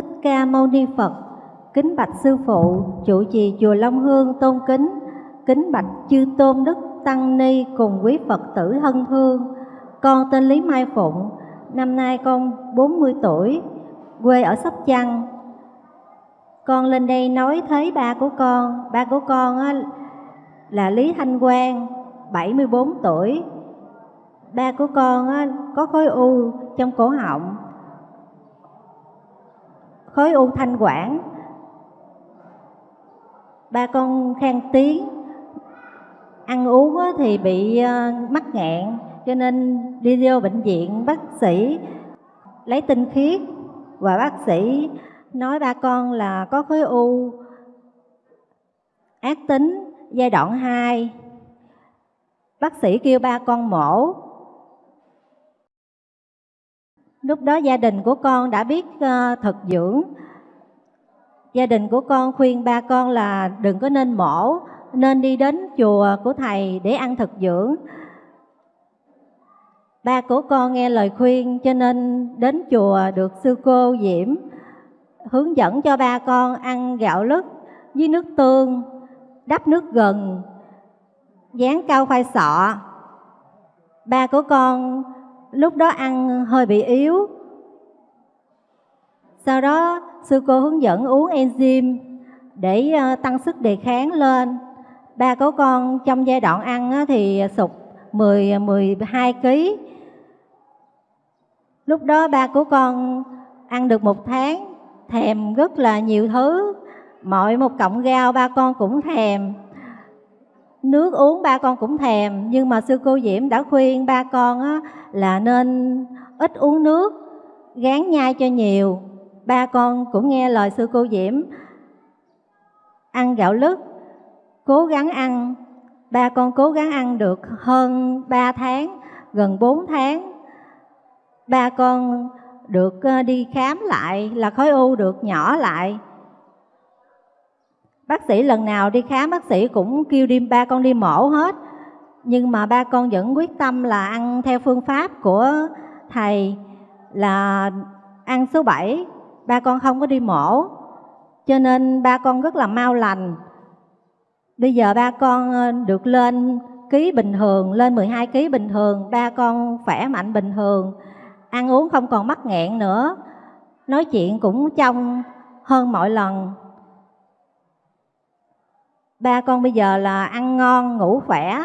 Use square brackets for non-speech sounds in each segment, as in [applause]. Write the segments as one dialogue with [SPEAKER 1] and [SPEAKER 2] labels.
[SPEAKER 1] Thích Ca Mâu Ni Phật. Kính bạch sư phụ, trụ trì chùa Long Hương tôn kính. Kính bạch chư tôn đức tăng ni cùng quý Phật tử thân thương. Con tên Lý Mai Phụng, năm nay con 40 tuổi, quê ở Sóc Trăng. Con lên đây nói thấy ba của con, ba của con á, là Lý Thanh Quang, 74 tuổi. Ba của con á, có khối u trong cổ họng, khối u thanh quản. Ba con khen tiếng, ăn uống thì bị ờ, mắc nghẹn, cho nên đi vô bệnh viện bác sĩ lấy tinh khiết và bác sĩ nói ba con là có khối u ác tính giai đoạn 2 bác sĩ kêu ba con mổ lúc đó gia đình của con đã biết ờ, uh, thực dưỡng. Gia đình của con khuyên ba con là đừng có nên mổ nên đi đến chùa của thầy để ăn thực dưỡng. Ba của con nghe lời khuyên cho nên đến chùa được sư cô diễm hướng dẫn cho ba con ăn gạo lứt với nước tương đắp nước gừng dán cao khoai sọ. Ba của con lúc đó ăn hơi bị yếu. Sau đó sư cô hướng dẫn uống enzyme để ờ, tăng sức đề kháng lên. Ba của con trong giai đoạn ăn thì sụt 10 12 kg lúc đó ba của con ăn được một tháng thèm rất là nhiều thứ. Mọi một cọng rau ba con cũng thèm. Nước uống ba con cũng thèm nhưng mà sư cô diễm đã khuyên ba con á, là nên ít uống nước, gán nhai cho nhiều. Ba con cũng nghe lời sư cô diễm. Ăn gạo lứt, cố gắng ăn. Ba con cố gắng ăn được hơn 3 tháng, gần 4 tháng. Ba con được ờ, đi khám lại là khối u được nhỏ lại. Bác sĩ lần nào đi khám, bác sĩ cũng kêu đi, ba con đi mổ hết nhưng mà ba con vẫn quyết tâm là ăn theo phương pháp của thầy, là ăn số 7 ba con không có đi mổ, cho nên ba con rất là mau lành. Bây giờ ba con ờ, được lên ký bình thường, lên 12 ký bình thường, ba con khỏe mạnh bình thường, ăn uống không còn mắc nghẹn nữa. Nói chuyện cũng trong hơn mọi lần. Ba con bây giờ là ăn ngon, ngủ khỏe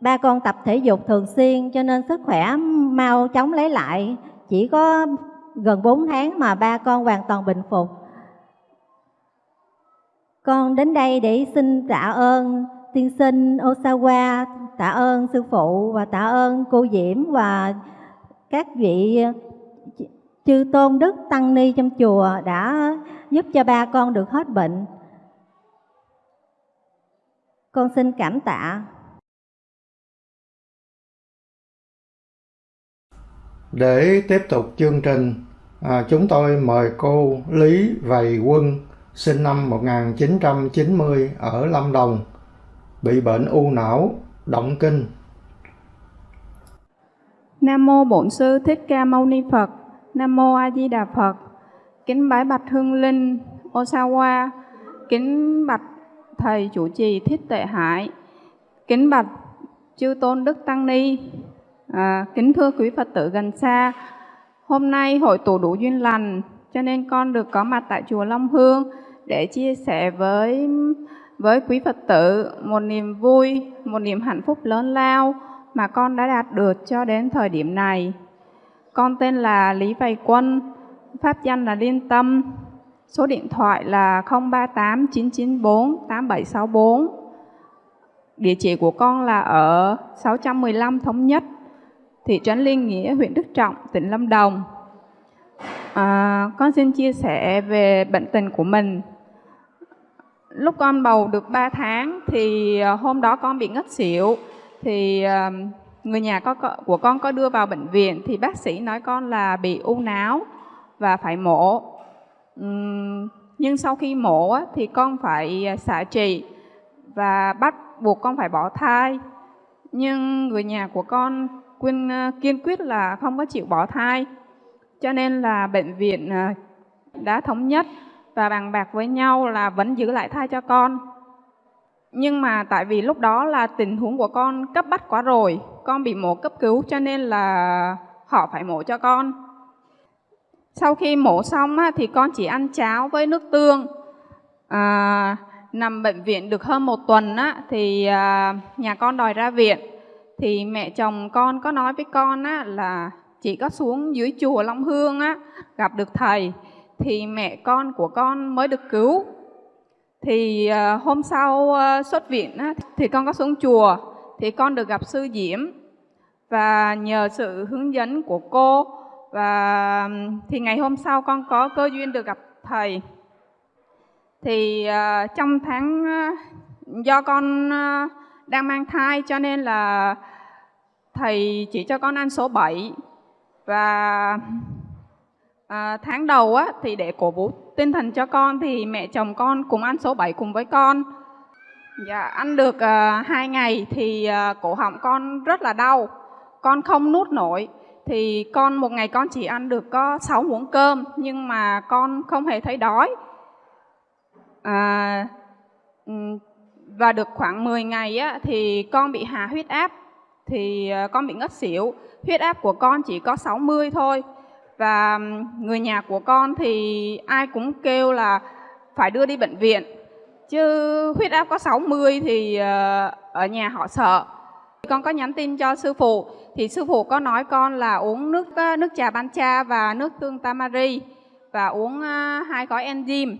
[SPEAKER 1] ba con tập thể dục thường xuyên cho nên sức khỏe mau chóng lấy lại chỉ có gần 4 tháng mà ba con hoàn toàn bình phục con đến đây để xin tạ ơn tiên sinh Osawa, tạ ơn sư phụ và tạ ơn cô Diễm và các vị chư tôn đức tăng ni trong chùa đã giúp cho ba con được hết bệnh. Con xin cảm tạ.
[SPEAKER 2] Để tiếp tục chương trình, à, chúng tôi mời cô Lý Vầy Quân, sinh năm 1990 ở Lâm Đồng, bị bệnh u não, động kinh.
[SPEAKER 3] Nam mô Bổn sư Thích Ca Mâu Ni Phật. Nam mô A Di Đà Phật. Kính bái bạch Hương Linh Osawa. Kính bạch thầy chủ trì Thích Tệ Hải. Kính bạch chư tôn đức tăng ni. À, kính thưa quý Phật tử gần xa. Hôm nay hội tụ đủ duyên lành cho nên con được có mặt tại chùa Long Hương để chia sẻ với với quý Phật tử một niềm vui, một niềm hạnh phúc lớn lao mà con đã đạt được cho đến thời điểm này. Con tên là Lý Vầy Quân, pháp danh là Liên Tâm, số điện thoại là 038 994 8764. Địa chỉ của con là ở 615 Thống Nhất, thị trấn Liên Nghĩa, huyện Đức Trọng, tỉnh Lâm Đồng. À, con xin chia sẻ về bệnh tình của mình. Lúc con bầu được 3 tháng thì à, hôm đó con bị ngất xỉu. Thì à, người nhà có, của con có đưa vào bệnh viện thì bác sĩ nói con là bị u não và phải mổ. Nhưng sau khi mổ thì con phải ờ, xạ trị và bắt buộc con phải bỏ thai. Nhưng người nhà của con quyên ờ, kiên quyết là không có chịu bỏ thai cho nên là bệnh viện ờ, đã thống nhất và bàn bạc với nhau là vẫn giữ lại thai cho con. Nhưng mà tại vì lúc đó là tình huống của con cấp bách quá rồi, con bị mổ cấp cứu cho nên là họ phải mổ cho con. Sau khi mổ xong á, thì con chỉ ăn cháo với nước tương. À, nằm bệnh viện được hơn một tuần á, thì à, nhà con đòi ra viện. Thì mẹ chồng con có nói với con á, là chỉ có xuống dưới chùa Long Hương á, gặp được thầy thì mẹ con của con mới được cứu. Thì uh, hôm sau uh, xuất viện á, thì con có xuống chùa thì con được gặp sư Diễm và nhờ sự hướng dẫn của cô và thì ngày hôm sau con có cơ duyên được gặp thầy thì uh, trong tháng uh, do con uh, đang mang thai cho nên là thầy chỉ cho con ăn số 7 và à, tháng đầu á thì để cổ vũ tinh thần cho con thì mẹ chồng con cùng ăn số 7 cùng với con. Dạ ăn được à, hai ngày thì à, cổ họng con rất là đau. Con không nuốt nổi. Thì con một ngày con chỉ ăn được có 6 muỗng cơm nhưng mà con không hề thấy đói. À, và được khoảng 10 ngày á, thì con bị hạ huyết áp. Thì ờ, con bị ngất xỉu. Huyết áp của con chỉ có 60 thôi. Và người nhà của con thì ai cũng kêu là phải đưa đi bệnh viện. Chứ huyết áp có 60 thì ờ, ở nhà họ sợ. Con có nhắn tin cho sư phụ. Thì sư phụ có nói con là uống nước ờ, nước trà ban cha và nước tương tamari và uống hai gói enzyme.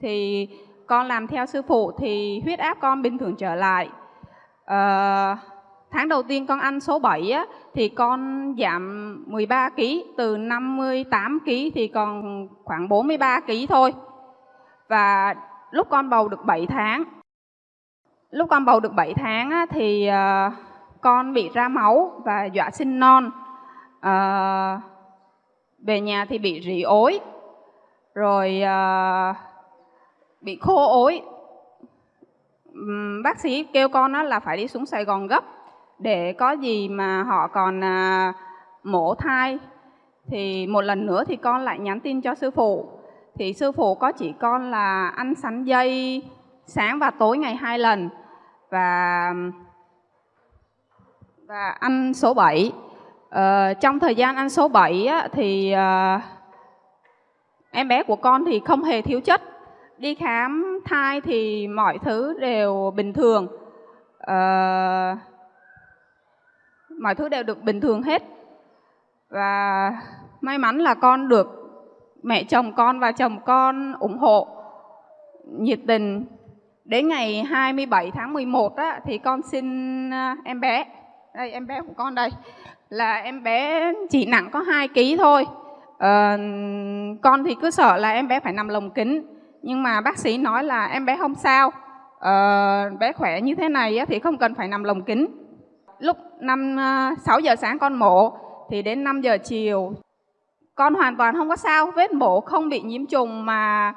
[SPEAKER 3] Thì con làm theo sư phụ thì huyết áp con bình thường trở lại. À, tháng đầu tiên con ăn số 7 á, thì con giảm 13 kg từ 58 kg thì còn khoảng 43 kg thôi. Và lúc con bầu được 7 tháng lúc con bầu được 7 tháng á, thì à, con bị ra máu và dọa sinh non. À, về nhà thì bị rỉ ối. Rồi à, bị khô ối. Bác sĩ kêu con đó là phải đi xuống Sài Gòn gấp để có gì mà họ còn à, mổ thai. Thì một lần nữa thì con lại nhắn tin cho sư phụ. Thì sư phụ có chỉ con là ăn sắn dây sáng và tối ngày hai lần và và ăn số 7 ờ, trong thời gian ăn số 7 á, thì uh, em bé của con thì không hề thiếu chất đi khám thai thì mọi thứ đều bình thường. À, mọi thứ đều được bình thường hết. Và may mắn là con được mẹ chồng con và chồng con ủng hộ nhiệt tình. Đến ngày 27 tháng 11 á, thì con sinh à, em bé đây em bé của con đây là em bé chỉ nặng có 2 kg thôi. À, con thì cứ sợ là em bé phải nằm lồng kính nhưng mà bác sĩ nói là em bé không sao. Ờ, bé khỏe như thế này thì không cần phải nằm lồng kính lúc năm ờ, 6 giờ sáng con mổ thì đến 5 giờ chiều con hoàn toàn không có sao. Vết mổ không bị nhiễm trùng mà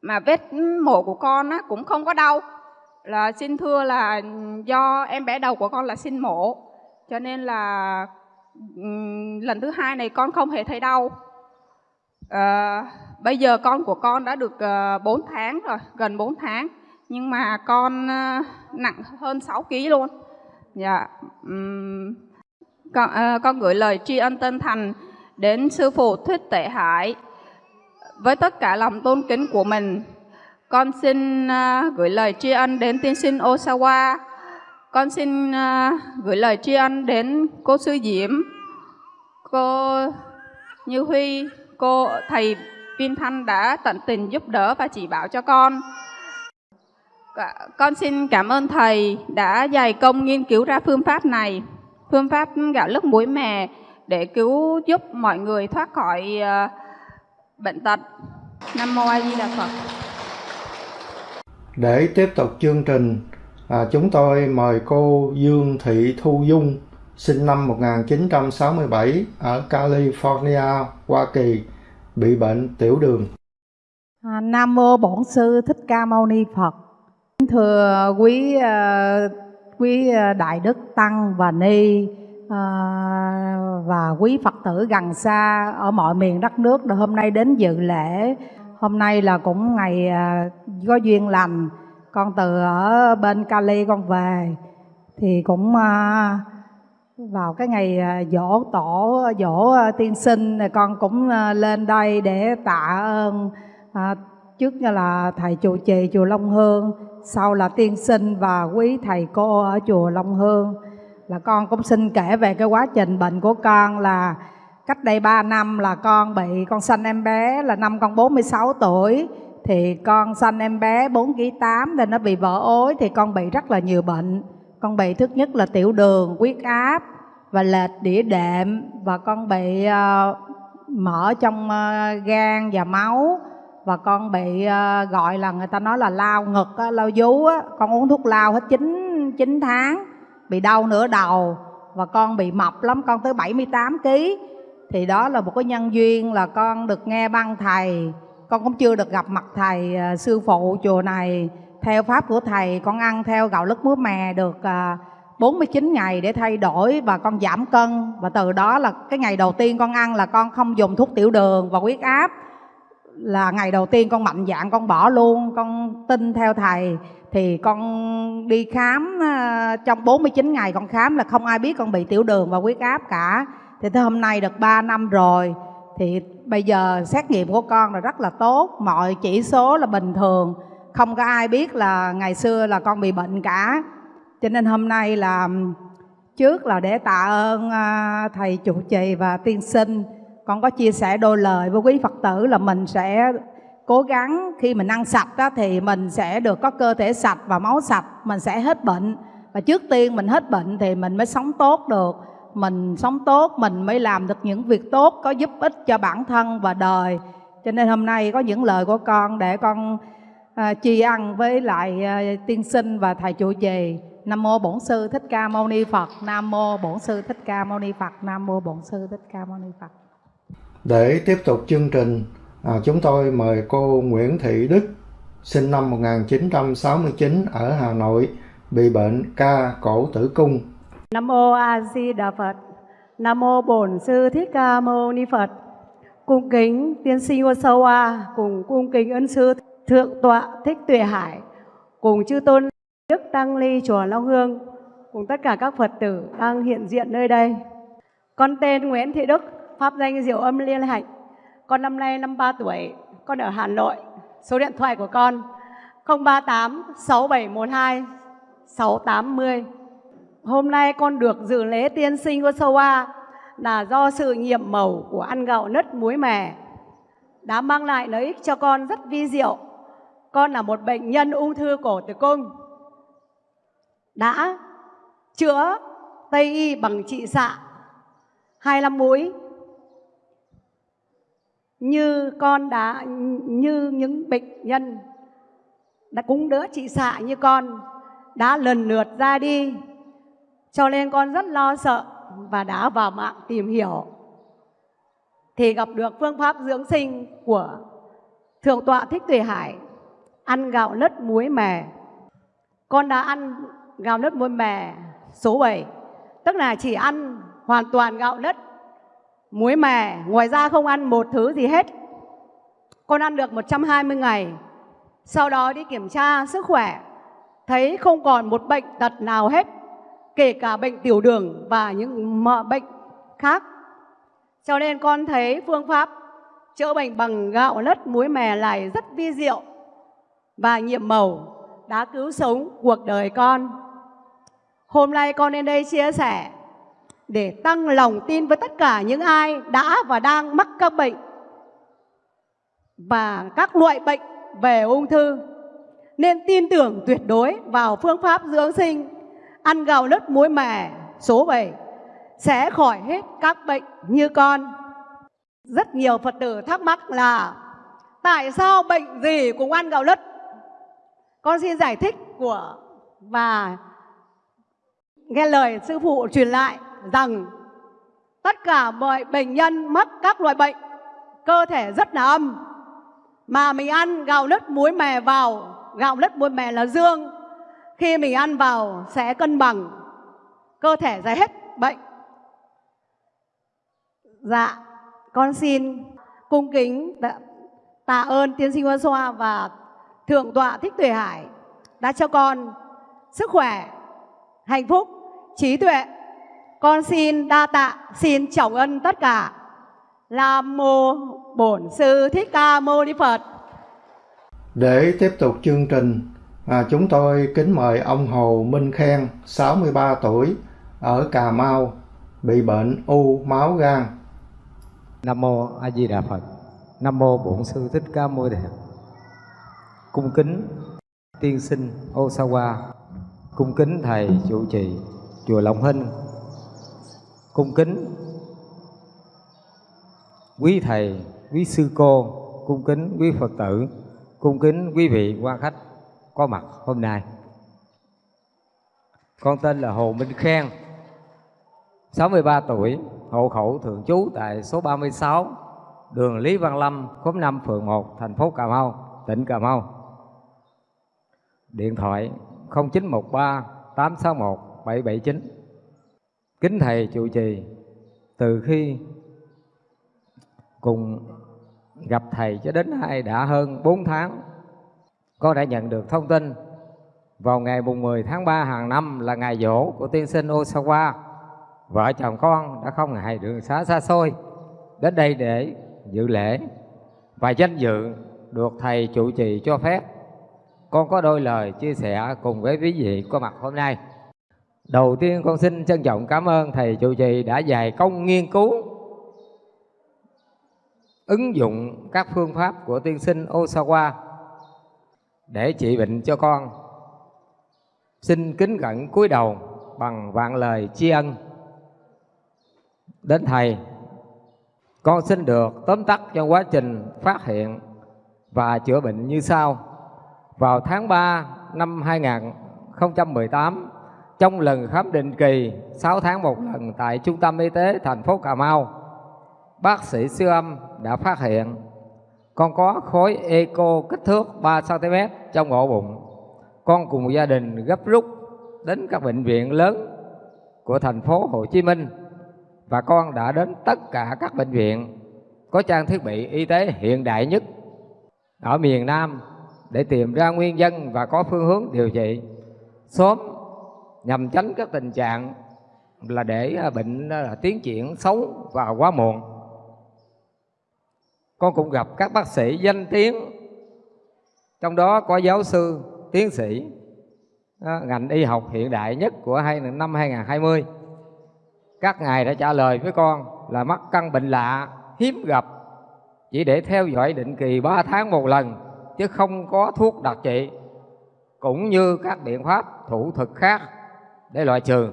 [SPEAKER 3] mà vết mổ của con á, cũng không có đau. Là xin thưa là do em bé đầu của con là sinh mổ. Cho nên là lần thứ hai này con không hề thấy đau à, bây giờ con của con đã được ờ, uh, 4 tháng rồi gần 4 tháng. Nhưng mà con ờ, nặng hơn 6 kg luôn. Dạ um, con, à, con gửi lời tri ân tân thành đến sư phụ thích tệ hải với tất cả lòng tôn kính của mình. Con xin uh, gửi lời tri ân đến tiên sinh Osawa. Con xin uh, gửi lời tri ân đến cô sư Diễm, cô Như Huy, cô thầy Vin Thanh đã tận tình giúp đỡ và chỉ bảo cho con. Con xin cảm ơn thầy đã dày công nghiên cứu ra phương pháp này, phương pháp gạo lứt muối mè để cứu giúp mọi người thoát khỏi uh, bệnh tật. Nam mô A Di Đà Phật.
[SPEAKER 2] Để tiếp tục chương trình, à, chúng tôi mời cô Dương Thị Thu Dung, sinh năm 1967 ở California, Hoa Kỳ, bị bệnh tiểu đường.
[SPEAKER 4] À, Nam mô Bổn sư Thích Ca Mâu Ni Phật. Thưa quý uh, quý à, đại đức tăng và ni à, và quý Phật tử gần xa ở mọi miền đất nước đã hôm nay đến dự lễ. Hôm nay là cũng ngày có duyên lành, con từ ở bên Cali con về thì cũng uh, vào cái ngày à, dỗ tổ dỗ à, tiên sinh con cũng à, lên đây để tạ ơn à, trước như là thầy chùa trì chùa Long Hương sau là tiên sinh và quý thầy cô ở chùa Long Hương. Là con cũng xin kể về cái quá trình bệnh của con là cách đây 3 năm là con bị con sanh em bé là năm con 46 tuổi. Thì con sanh em bé 4 kg 8 nên nó bị vỡ ối thì con bị rất là nhiều bệnh con bị thứ nhất là tiểu đường huyết áp và lệch đĩa đệm. Và con bị uh, mỡ trong uh, gan và máu. Và con bị uh, gọi là người ta nói là lao ngực á, lao vú á. con uống thuốc lao hết 9 9 tháng bị đau nửa đầu. Và con bị mập lắm con tới 78 kg thì đó là một cái nhân duyên là con được nghe băng thầy. Con cũng chưa được gặp mặt thầy uh, sư phụ chùa này theo pháp của thầy con ăn theo gạo lứt muối mè được à, uh, 49 ngày để thay đổi và con giảm cân. Và từ đó là cái ngày đầu tiên con ăn là con không dùng thuốc tiểu đường và huyết áp. Là ngày đầu tiên con mạnh dạn con bỏ luôn con tin theo thầy. Thì con đi khám à, trong 49 ngày con khám là không ai biết con bị tiểu đường và huyết áp cả. Thì tới hôm nay được 3 năm rồi. Thì bây giờ xét nghiệm của con là rất là tốt mọi chỉ số là bình thường không có ai biết là ngày xưa là con bị bệnh cả. Cho nên hôm nay là trước là để tạ ơn à, thầy chủ trì và tiên sinh. Con có chia sẻ đôi lời với quý phật tử là mình sẽ cố gắng khi mình ăn sạch đó, thì mình sẽ được có cơ thể sạch và máu sạch mình sẽ hết bệnh. Và trước tiên mình hết bệnh thì mình mới sống tốt được. Mình sống tốt mình mới làm được những việc tốt có giúp ích cho bản thân và đời. Cho nên hôm nay có những lời của con để con à, tri ân với lại à, tiên sinh và thầy trụ trì Nam mô Bổn sư Thích Ca Mâu Ni Phật. Nam mô Bổn sư Thích Ca Mâu Ni Phật. Nam mô Bổn sư Thích Ca Mâu Ni Phật.
[SPEAKER 2] Để tiếp tục chương trình, à, chúng tôi mời cô Nguyễn Thị Đức, sinh năm 1969 ở Hà Nội, bị bệnh ca cổ tử cung.
[SPEAKER 5] Nam mô A Di Đà Phật. Nam mô Bổn sư Thích Ca Mâu Ni Phật. Cung kính tiên sinh Osawa cùng cung kính ân sư thượng tọa Thích Tuệ Hải cùng chư tôn Đức Tăng Ly Chùa Long Hương cùng tất cả các Phật tử đang hiện diện nơi đây. Con tên Nguyễn Thị Đức, pháp danh Diệu Âm Liên Hạnh. Con năm nay 53 tuổi, con ở Hà Nội. Số điện thoại của con 038 6712 680. Hôm nay con được dự lễ tiên sinh của Soa là do sự nhiệm màu của ăn gạo nứt muối mè đã mang lại lợi ích cho con rất vi diệu. Con là một bệnh nhân ung thư cổ tử cung. Đã chữa Tây y bằng trị xạ 25 mũi. Như con đã, như những bệnh nhân đã cũng đỡ trị xạ như con đã lần lượt ra đi. Cho nên con rất lo sợ và đã vào mạng tìm hiểu. Thì gặp được phương pháp dưỡng sinh của thượng tọa thích tuệ hải ăn gạo lứt muối mè. Con đã ăn gạo nếp muối mè số 7 tức là chỉ ăn hoàn toàn gạo nếp muối mè. Ngoài ra không ăn một thứ gì hết. Con ăn được 120 ngày. Sau đó đi kiểm tra sức khỏe. Thấy không còn một bệnh tật nào hết, kể cả bệnh tiểu đường và những bệnh khác. Cho nên con thấy phương pháp chữa bệnh bằng gạo lứt muối mè này rất vi diệu và nhiệm màu đã cứu sống cuộc đời con Hôm nay con đến đây chia sẻ để tăng lòng tin với tất cả những ai đã và đang mắc các bệnh và các loại bệnh về ung thư. Nên tin tưởng tuyệt đối vào phương pháp dưỡng sinh, ăn gạo lứt muối mè số 7 sẽ khỏi hết các bệnh như con. Rất nhiều Phật tử thắc mắc là tại sao bệnh gì cũng ăn gạo lứt? Con xin giải thích của và nghe lời sư phụ truyền lại rằng tất cả mọi bệnh nhân mắc các loại bệnh cơ thể rất là âm. Mà mình ăn gạo lứt muối mè vào gạo lứt muối mè là dương. Khi mình ăn vào sẽ cân bằng cơ thể giải hết bệnh. Dạ, con xin cung kính tạ, ơn tiên sinh Hoa Xoa và thượng tọa Thích Tuệ Hải đã cho con sức khỏe, hạnh phúc, trí tuệ. Con xin đa tạ, xin trọng ân tất cả. Nam mô Bổn sư Thích Ca Mâu Ni Phật.
[SPEAKER 2] Để tiếp tục chương trình, à, chúng tôi kính mời ông Hồ Minh Khen, 63 tuổi, ở Cà Mau, bị bệnh u máu gan.
[SPEAKER 6] Nam mô A Di Đà Phật. Nam mô Bổn sư Thích Ca Mâu Ni Phật. Cung kính tiên sinh Osawa, cung kính thầy trụ trì chùa Long Hinh. Cung kính quý thầy, quý sư cô, cung kính quý Phật tử, cung kính quý vị quan khách có mặt hôm nay. Con tên là Hồ Minh Khen, 63 tuổi, hộ khẩu thường trú tại số 36, đường Lý Văn Lâm, khóm 5, phường 1, thành phố Cà Mau, tỉnh Cà Mau. Điện thoại 0913 861 779. Kính thầy trụ trì, từ khi cùng gặp thầy cho đến nay đã hơn 4 tháng, con đã nhận được thông tin vào ngày mùng 10 tháng 3 hàng năm là ngày dỗ của tiên sinh Osawa. Vợ chồng con đã không ngại đường xá xa xôi đến đây để dự lễ và danh dự được thầy trụ trì cho phép. Con có đôi lời chia sẻ cùng với quý vị có mặt hôm nay. Đầu tiên con xin trân trọng cảm ơn thầy trụ trì đã dày công nghiên cứu, ứng dụng các phương pháp của tiên sinh Osawa để trị bệnh cho con. Xin kính cẩn cúi đầu bằng vạn lời tri ân đến thầy. Con xin được tóm tắt trong quá trình phát hiện và chữa bệnh như sau. Vào tháng 3 năm 2018, trong lần khám định kỳ 6 tháng một lần tại Trung tâm Y tế thành phố Cà Mau, bác sĩ siêu âm đã phát hiện con có khối eco kích thước 3 cm trong ổ bụng. Con cùng gia đình gấp rút đến các bệnh viện lớn của thành phố Hồ Chí Minh và con đã đến tất cả các bệnh viện có trang thiết bị y tế hiện đại nhất ở miền Nam để tìm ra nguyên nhân và có phương hướng điều trị. Sớm nhằm tránh các tình trạng là để à, bệnh là tiến triển xấu và quá muộn. Con cũng gặp các bác sĩ danh tiếng trong đó có giáo sư, tiến sĩ à, ngành y học hiện đại nhất của hai năm 2020 các ngài đã trả lời với con là mắc căn bệnh lạ hiếm gặp chỉ để theo dõi định kỳ 3 tháng một lần chứ không có thuốc đặc trị cũng như các biện pháp thủ thực khác để loại trừ.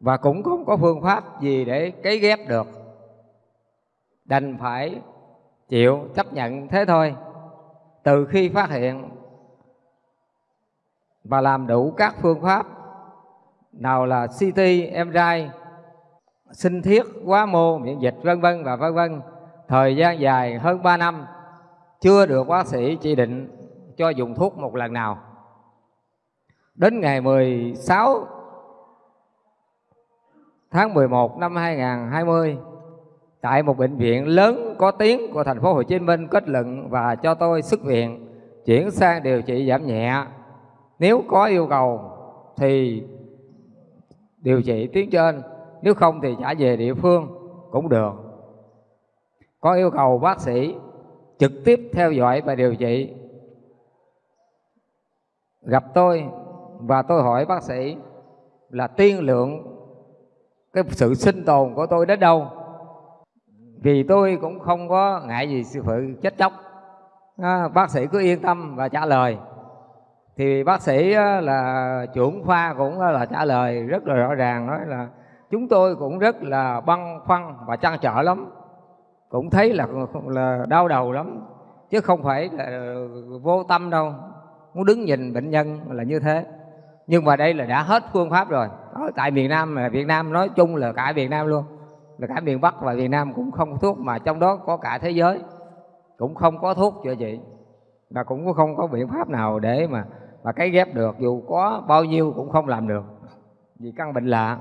[SPEAKER 6] Và cũng không có phương pháp gì để cấy ghép được. Đành phải chịu chấp nhận thế thôi. Từ khi phát hiện và làm đủ các phương pháp nào là CT, MRI, sinh thiết, quá mô, miễn dịch vân vân và vân vân thời gian dài hơn 3 năm chưa được bác sĩ chỉ định cho dùng thuốc một lần nào. Đến ngày 16 tháng 11 năm 2020 tại một bệnh viện lớn có tiếng của thành phố Hồ Chí Minh kết luận và cho tôi xuất viện chuyển sang điều trị giảm nhẹ. Nếu có yêu cầu thì điều trị tuyến trên, nếu không thì trả về địa phương cũng được. Có yêu cầu bác sĩ trực tiếp theo dõi và điều trị. Gặp tôi và tôi hỏi bác sĩ là tiên lượng cái sự sinh tồn của tôi đến đâu? Vì tôi cũng không có ngại gì sự phụ chết chóc. À, bác sĩ cứ yên tâm và trả lời. Thì bác sĩ là trưởng khoa cũng là trả lời rất là rõ ràng nói là chúng tôi cũng rất là băn khoăn và trăn trở lắm cũng thấy là là đau đầu lắm, chứ không phải là vô tâm đâu. Muốn đứng nhìn bệnh nhân là như thế. Nhưng mà đây là đã hết phương pháp rồi. Ở tại miền Nam là Việt Nam, nói chung là cả Việt Nam luôn. Là cả miền Bắc và Việt Nam cũng không có thuốc, mà trong đó có cả thế giới. Cũng không có thuốc cho chị và cũng không có biện pháp nào để mà mà cái ghép được. Dù có bao nhiêu cũng không làm được. Vì căn bệnh lạ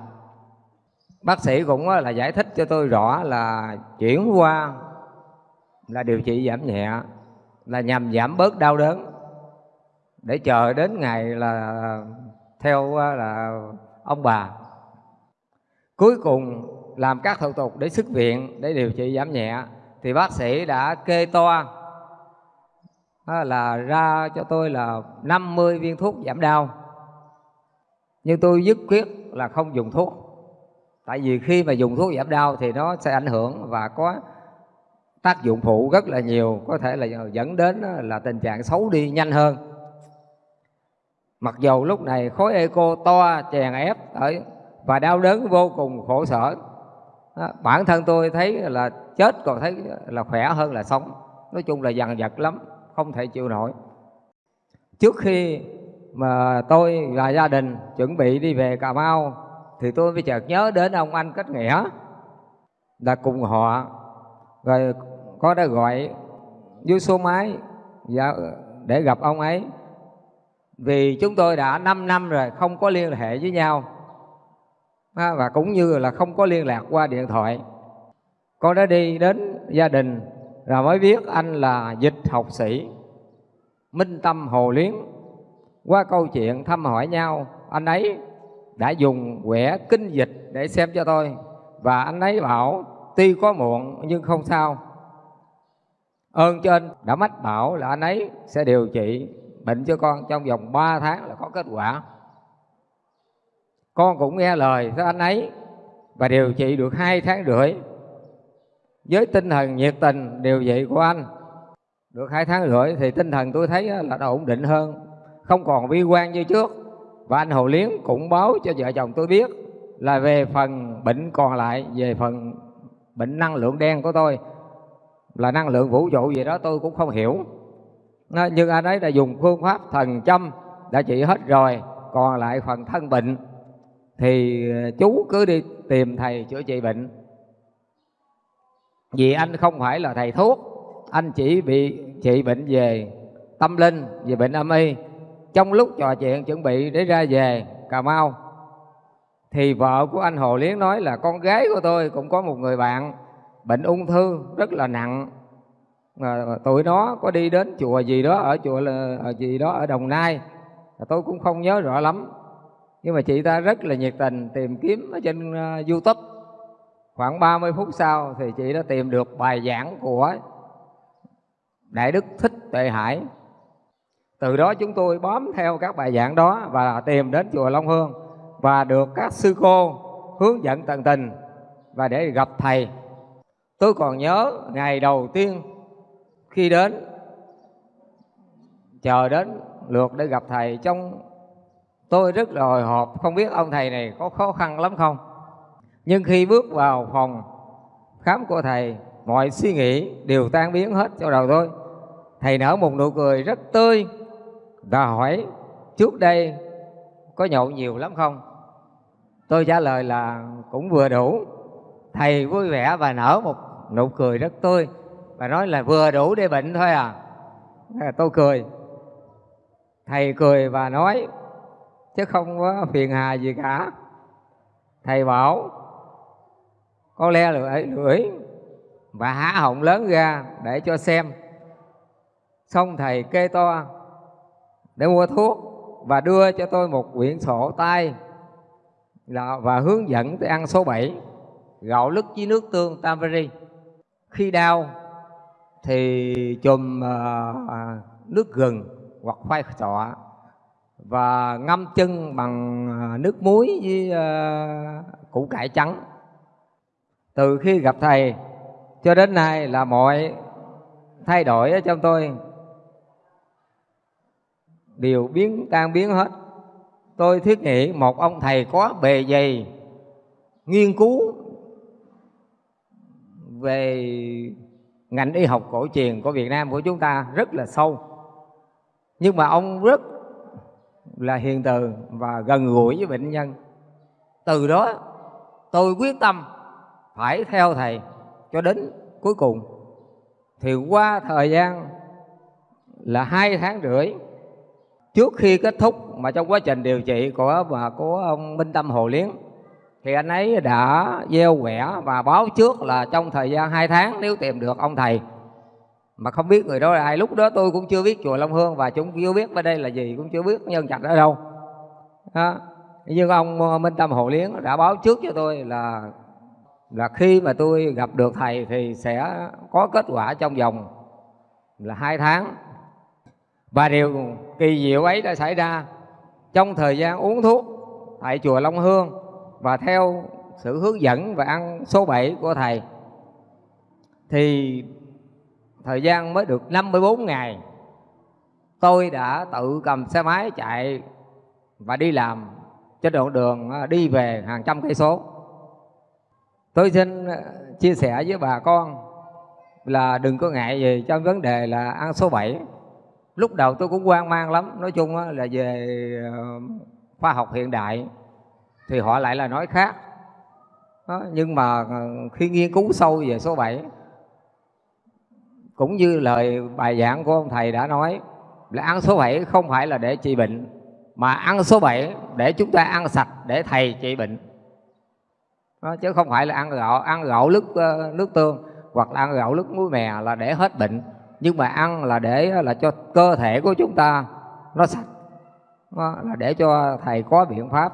[SPEAKER 6] bác sĩ cũng là giải thích cho tôi rõ là chuyển qua là điều trị giảm nhẹ, là nhằm giảm bớt đau đớn. Để chờ đến ngày là theo là ông bà. Cuối cùng làm các thủ tục để xuất viện để điều trị giảm nhẹ, thì bác sĩ đã kê toa là ra cho tôi là 50 viên thuốc giảm đau. Nhưng tôi dứt quyết là không dùng thuốc tại vì khi mà dùng thuốc giảm đau thì nó sẽ ảnh hưởng và có tác dụng phụ rất là nhiều, có thể là dẫn đến ờ, là tình trạng xấu đi nhanh hơn. Mặc dù lúc này khối eco to, chèn ép ở và đau đớn vô cùng khổ sở bản thân tôi thấy là chết còn thấy là khỏe hơn là sống. Nói chung là dằn vặt lắm, không thể chịu nổi. Trước khi mà tôi và gia đình chuẩn bị đi về cà mau thì tôi mới chợt nhớ đến ông anh kết nghĩa là cùng họ. Rồi có đã gọi dưới số máy để gặp ông ấy. Vì chúng tôi đã 5 năm rồi không có liên hệ với nhau. Và cũng như là không có liên lạc qua điện thoại. Con đã đi đến gia đình rồi mới biết anh là dịch học sĩ minh tâm hồ liếng. Qua câu chuyện thăm hỏi nhau, anh ấy đã dùng quẻ kinh dịch để xem cho tôi. Và anh ấy bảo, tuy có muộn, nhưng không sao. Ơn trên đã mách bảo là anh ấy sẽ điều trị bệnh cho con trong vòng 3 tháng là có kết quả. Con cũng nghe lời của anh ấy và điều trị được hai tháng rưỡi. Với tinh thần nhiệt tình, điều trị của anh được hai tháng rưỡi thì tinh thần tôi thấy là đã ổn định hơn, không còn bi quan như trước và anh Hồ Liếng cũng báo cho vợ chồng tôi biết là về phần bệnh còn lại, về phần bệnh năng lượng đen của tôi, là năng lượng vũ trụ gì đó tôi cũng không hiểu. Nhưng anh ấy đã dùng phương pháp thần châm đã trị hết rồi, còn lại phần thân bệnh, thì ờ, chú cứ đi tìm thầy chữa trị bệnh. Vì anh không phải là thầy thuốc, anh chỉ bị trị bệnh về tâm linh, về bệnh âm y trong lúc trò chuyện chuẩn bị để ra về cà mau thì vợ của anh hồ liếng nói là con gái của tôi cũng có một người bạn bệnh ung thư rất là nặng. Mà tụi nó có đi đến chùa gì đó ở chùa là ờ, gì đó ở đồng nai. Tôi cũng không nhớ rõ lắm. Nhưng mà chị ta rất là nhiệt tình tìm kiếm ở trên uh, youtube. Khoảng 30 phút sau thì chị đã tìm được bài giảng của đại đức thích tuệ hải từ đó chúng tôi bám theo các bài giảng đó và tìm đến chùa long hương và được các sư cô hướng dẫn tận tình và để gặp thầy. Tôi còn nhớ ngày đầu tiên khi đến, chờ đến lượt để gặp thầy trong, tôi rất là hồi hộp, không biết ông thầy này có khó khăn lắm không. Nhưng khi bước vào phòng khám của thầy, mọi suy nghĩ đều tan biến hết trong đầu tôi. Thầy nở một nụ cười rất tươi và hỏi, trước đây có nhậu nhiều lắm không? Tôi trả lời là, cũng vừa đủ. Thầy vui vẻ và nở một nụ cười rất tươi. Và nói là, vừa đủ để bệnh thôi à. Tôi cười. Thầy cười và nói, chứ không có phiền hà gì cả. Thầy bảo, có le lưỡi lưỡi và há họng lớn ra để cho xem. Xong thầy kê to để mua thuốc và đưa cho tôi một quyển sổ tay và hướng dẫn tôi ăn số 7 gạo lứt với nước tương tamari. Khi đau thì chùm uh, nước gừng hoặc khoai sọ và ngâm chân bằng ờ, nước muối với uh, củ cải trắng. Từ khi gặp thầy cho đến nay là mọi thay đổi ở trong tôi đều biến, tan biến hết. Tôi thiết nghĩ một ông thầy có bề dày nghiên cứu về ngành y học cổ truyền của Việt Nam của chúng ta rất là sâu. Nhưng mà ông rất là hiền từ và gần gũi với bệnh nhân. Từ đó, tôi quyết tâm phải theo thầy cho đến cuối cùng. Thì qua thời gian là hai tháng rưỡi trước khi kết thúc mà trong quá trình điều trị của và của ông Minh Tâm Hồ Liến thì anh ấy đã gieo quẻ và báo trước là trong thời gian 2 tháng nếu tìm được ông thầy. Mà không biết người đó là ai. Lúc đó tôi cũng chưa biết chùa Long Hương và chúng chưa biết bên đây là gì, cũng chưa biết nhân trạch ở đâu. Đó. nhưng ông Minh Tâm Hồ Liến đã báo trước cho tôi là là khi mà tôi gặp được thầy thì sẽ có kết quả trong vòng là hai tháng và điều kỳ diệu ấy đã xảy ra trong thời gian uống thuốc tại chùa Long Hương và theo sự hướng dẫn và ăn số 7 của thầy. Thì thời gian mới được 54 ngày, tôi đã tự cầm xe máy chạy và đi làm trên đoạn đường à, đi về hàng trăm cây số. Tôi xin à, chia sẻ với bà con là đừng có ngại gì trong vấn đề là ăn số 7 lúc đầu tôi cũng hoang mang lắm. Nói chung là về ờ, khoa học hiện đại thì họ lại là nói khác. Đó, nhưng mà ờ, khi nghiên cứu sâu về số 7 cũng như lời bài giảng của ông thầy đã nói là ăn số 7 không phải là để trị bệnh mà ăn số 7 để chúng ta ăn sạch để thầy trị bệnh. Đó, chứ không phải là ăn gạo ăn gạo nước ờ, nước tương hoặc là ăn gạo nước muối mè là để hết bệnh nhưng mà ăn là để là cho cơ thể của chúng ta nó sạch. Đó, là để cho thầy có biện pháp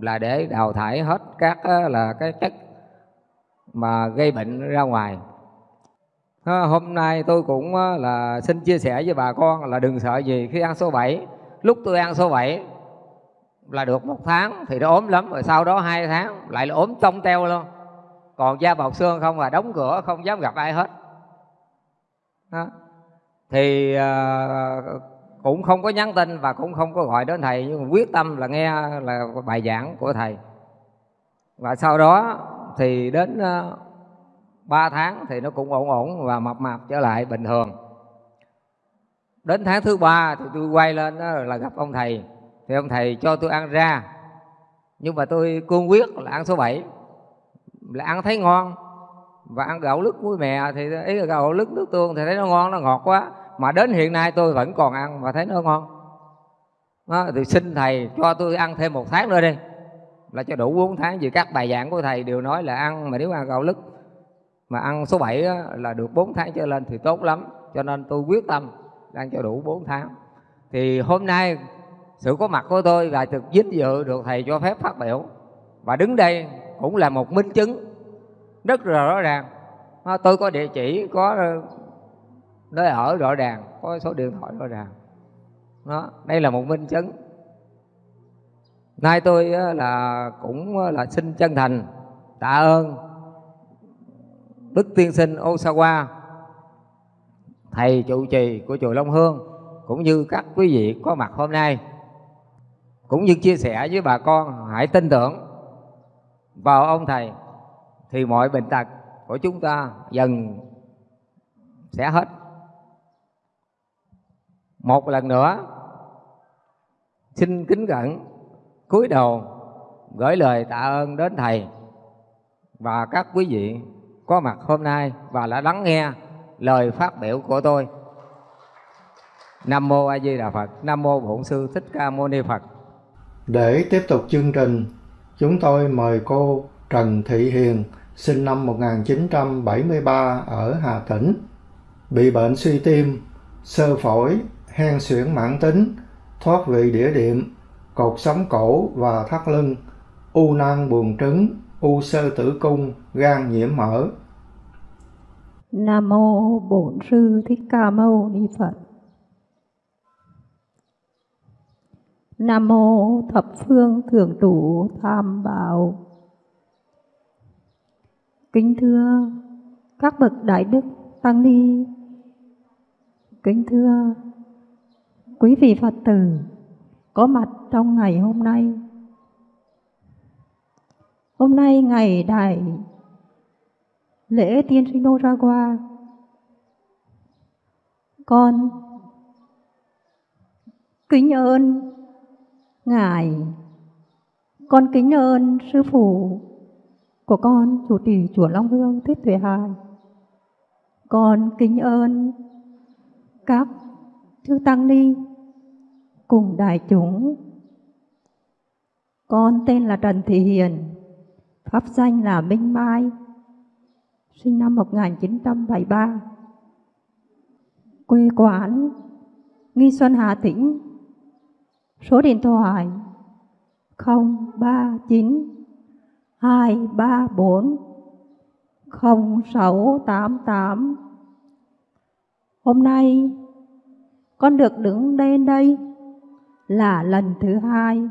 [SPEAKER 6] là để đào thải hết các là cái chất mà gây bệnh ra ngoài. Hôm nay tôi cũng là xin chia sẻ với bà con là đừng sợ gì khi ăn số 7 lúc tôi ăn số 7 là được một tháng thì nó ốm lắm rồi sau đó hai tháng lại là ốm tông teo luôn. Còn da bọc xương không là đóng cửa không dám gặp ai hết đó. thì uh, cũng không có nhắn tin và cũng không có gọi đến thầy nhưng mà quyết tâm là nghe là bài giảng của thầy. Và sau đó thì đến à, uh, 3 tháng thì nó cũng ổn ổn và mập mạp trở lại bình thường. Đến tháng thứ ba thì tôi quay lên đó là gặp ông thầy. Thì ông thầy cho tôi ăn ra. Nhưng mà tôi cương quyết là ăn số 7 là ăn thấy ngon và ăn gạo lứt muối mè thì ý là gạo lứt nước tương thì thấy nó ngon nó ngọt quá. Mà đến hiện nay tôi vẫn còn ăn và thấy nó ngon. Đó, thì xin thầy cho tôi ăn thêm một tháng nữa đi. Là cho đủ 4 tháng vì các bài giảng của thầy đều nói là ăn mà nếu ăn gạo lứt mà ăn số 7 á, là được 4 tháng trở lên thì tốt lắm. Cho nên tôi quyết tâm ăn cho đủ 4 tháng. Thì hôm nay sự có mặt của tôi và thực vinh dự được thầy cho phép phát biểu. Và đứng đây cũng là một minh chứng rất là rõ ràng. À, tôi có địa chỉ, có ờ, nơi ở rõ ràng, có số điện thoại rõ ràng. Đó, đây là một minh chứng. Nay tôi ờ, là cũng ờ, là xin chân thành, tạ ơn đức tiên sinh Osawa, thầy trụ trì của chùa Long Hương, cũng như các quý vị có mặt hôm nay, cũng như chia sẻ với bà con. Hãy tin tưởng vào ông thầy thì mọi bệnh tật của chúng ta dần sẽ hết. Một lần nữa, xin kính cẩn cúi đầu gửi lời tạ ơn đến thầy và các quý vị có mặt hôm nay và đã lắng nghe lời phát biểu của tôi. Nam mô a di đà phật. Nam mô bổn sư thích ca mâu ni phật.
[SPEAKER 2] Để tiếp tục chương trình, chúng tôi mời cô trần thị hiền sinh năm 1973 ở Hà Tĩnh, bị bệnh suy tim, sơ phổi, hen suyễn mãn tính, thoát vị đĩa đệm, cột sống cổ và thắt lưng, u nang buồng trứng, u sơ tử cung, gan nhiễm mỡ.
[SPEAKER 7] Nam mô Bổn sư Thích Ca Mâu Ni Phật. Nam mô Thập Phương Thượng Trụ tam Bảo. Kính thưa các bậc đại đức tăng ni. Kính thưa quý vị Phật tử, có mặt trong ngày hôm nay. Hôm nay ngày đại lễ tiên sinh đô ra qua con kính ơn ngài con kính ơn sư phụ của con chủ trì chùa Long Hương Thích Tuệ Hải con kính ơn các chư tăng ni cùng đại chúng con tên là Trần Thị Hiền Pháp danh là Minh Mai, sinh năm 1973. Quê quán Nghi Xuân Hà Tĩnh. Số điện thoại 039 234 0688. Hôm nay con được đứng lên đây là lần thứ hai.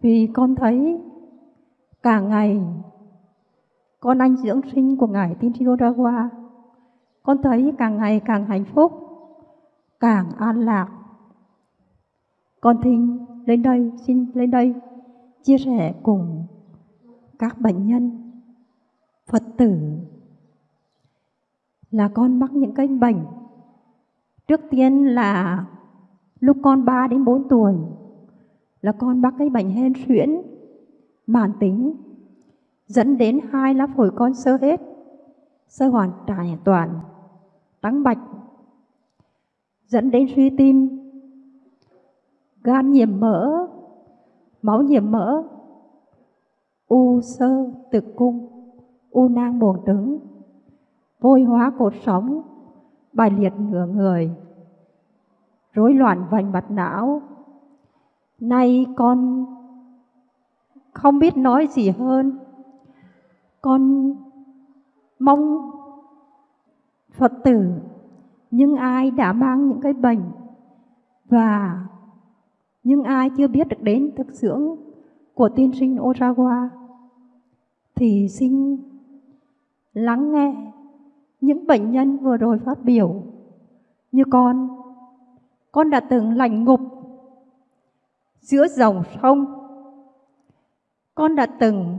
[SPEAKER 7] Vì con thấy cả ngày con anh dưỡng sinh của ngài Tin qua con thấy càng ngày càng hạnh phúc, càng an lạc. Con thinh, lên đây, xin lên đây chia sẻ cùng các bệnh nhân phật tử là con mắc những cái bệnh trước tiên là lúc con 3 đến 4 tuổi là con mắc cái bệnh hen suyễn mãn tính, dẫn đến hai lá phổi con sơ hết, sơ hoàn trải toàn, trắng bạch, dẫn đến suy tim, gan nhiễm mỡ máu nhiễm mỡ. U sơ tử cung, u nang buồng trứng. Vôi hóa cột sống, bài liệt nửa người. Rối loạn vành mặt não. Nay con không biết nói gì hơn. Con mong phật tử những ai đã mang những cái bệnh và nhưng ai chưa biết được đến thực dưỡng của tiên sinh Osawa thì xin lắng nghe những bệnh nhân vừa rồi phát biểu như con. Con đã từng lành ngục giữa dòng sông. Con đã từng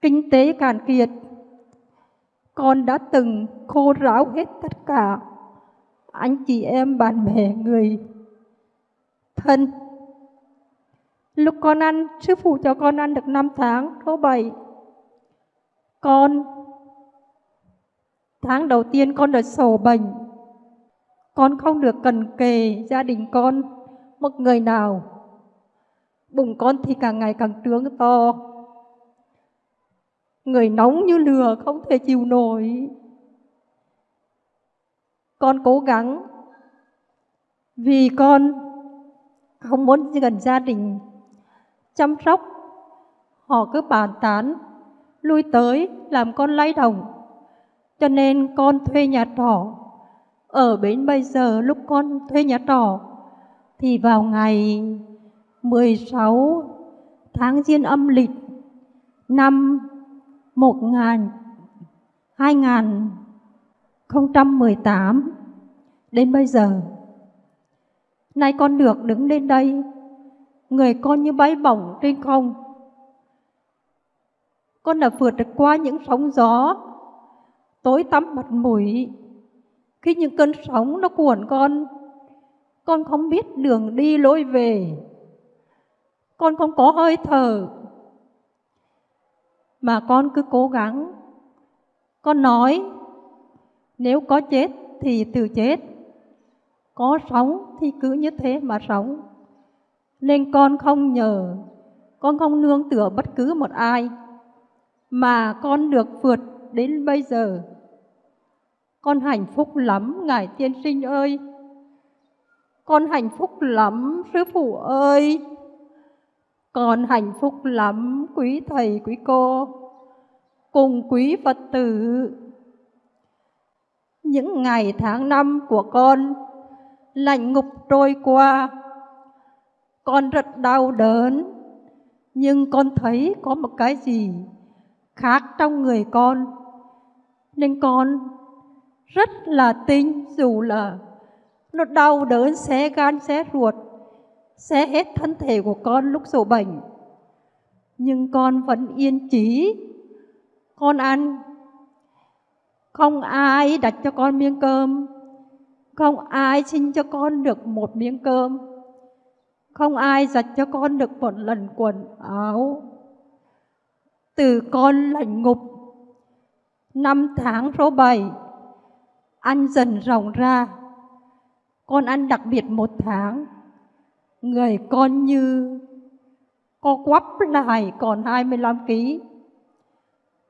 [SPEAKER 7] kinh tế cạn kiệt. Con đã từng khô ráo hết tất cả anh chị em, bạn bè, người thân. Lúc con ăn, sư phụ cho con ăn được 5 tháng số 7 con, tháng đầu tiên con đã sổ bệnh. Con không được cần kề gia đình con một người nào. Bụng con thì càng ngày càng trướng to. Người nóng như lửa không thể chịu nổi. Con cố gắng vì con không muốn gần gia đình chăm sóc, họ cứ bàn tán, lui tới làm con lay đồng cho nên con thuê nhà trọ ở bến bây giờ lúc con thuê nhà trọ, thì vào ngày 16 tháng Giêng âm lịch, năm 1000 2018 đến bây giờ. Nay con được đứng lên đây, người con như bay bổng trên không. Con đã vượt được qua những sóng gió, tối tăm mặt mũi. Khi những cơn sóng nó cuộn con, con không biết đường đi lối về. Con không có hơi thở, mà con cứ cố gắng. Con nói, nếu có chết thì từ chết, có sống thì cứ như thế mà sống. Nên con không nhờ, con không nương tựa bất cứ một ai, mà con được vượt đến bây giờ. Con hạnh phúc lắm, Ngài Tiên Sinh ơi! Con hạnh phúc lắm, Sư Phụ ơi! Con hạnh phúc lắm quý thầy quý cô cùng quý Phật tử. Những ngày tháng năm của con lạnh ngục trôi qua, con rất đau đớn, nhưng con thấy có một cái gì khác trong người con, nên con rất là tin dù là nó đau đớn xé gan xé ruột xé hết thân thể của con lúc sổ bệnh. Nhưng con vẫn yên chí, con ăn. Không ai đặt cho con miếng cơm, không ai xin cho con được một miếng cơm, không ai giặt cho con được một lần quần áo. Từ con lạnh ngục, năm tháng số bảy, ăn dần rộng ra, con ăn đặc biệt một tháng, người con như co quắp lại còn 25 kg.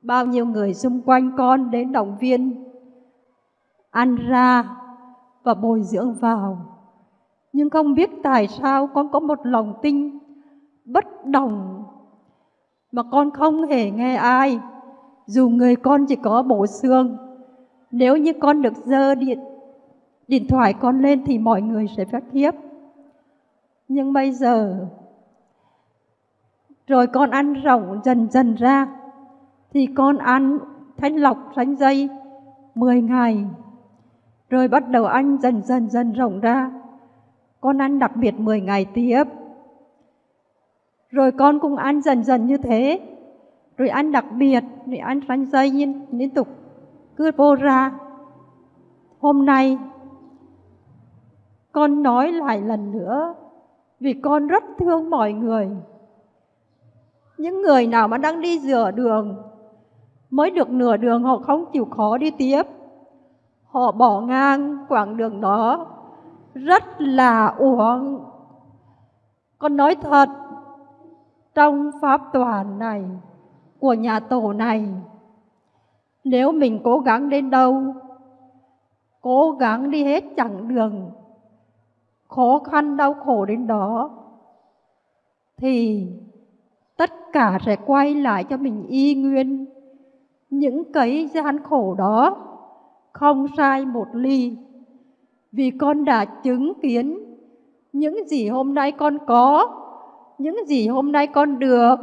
[SPEAKER 7] Bao nhiêu người xung quanh con đến động viên, ăn ra và bồi dưỡng vào. Nhưng không biết tại sao con có một lòng tin bất đồng mà con không hề nghe ai. Dù người con chỉ có bộ xương, nếu như con được dơ điện điện thoại con lên thì mọi người sẽ phát hiếp. Nhưng bây giờ, rồi con ăn rộng dần dần ra, thì con ăn thanh lọc thanh dây 10 ngày rồi bắt đầu ăn dần dần dần rộng ra. Con ăn đặc biệt 10 ngày tiếp. Rồi con cũng ăn dần dần như thế. Rồi ăn đặc biệt rồi ăn ranh dây liên, liên tục. Cứ vô ra. Hôm nay con nói lại lần nữa vì con rất thương mọi người. Những người nào mà đang đi rửa đường mới được nửa đường họ không chịu khó đi tiếp họ bỏ ngang quãng đường đó. Rất là uổng. Con nói thật, trong pháp toàn này, của nhà tổ này, nếu mình cố gắng đến đâu, cố gắng đi hết chặng đường, khó khăn đau khổ đến đó, thì tất cả sẽ quay lại cho mình y nguyên những cái gian khổ đó không sai một ly. Vì con đã chứng kiến, những gì hôm nay con có, những gì hôm nay con được,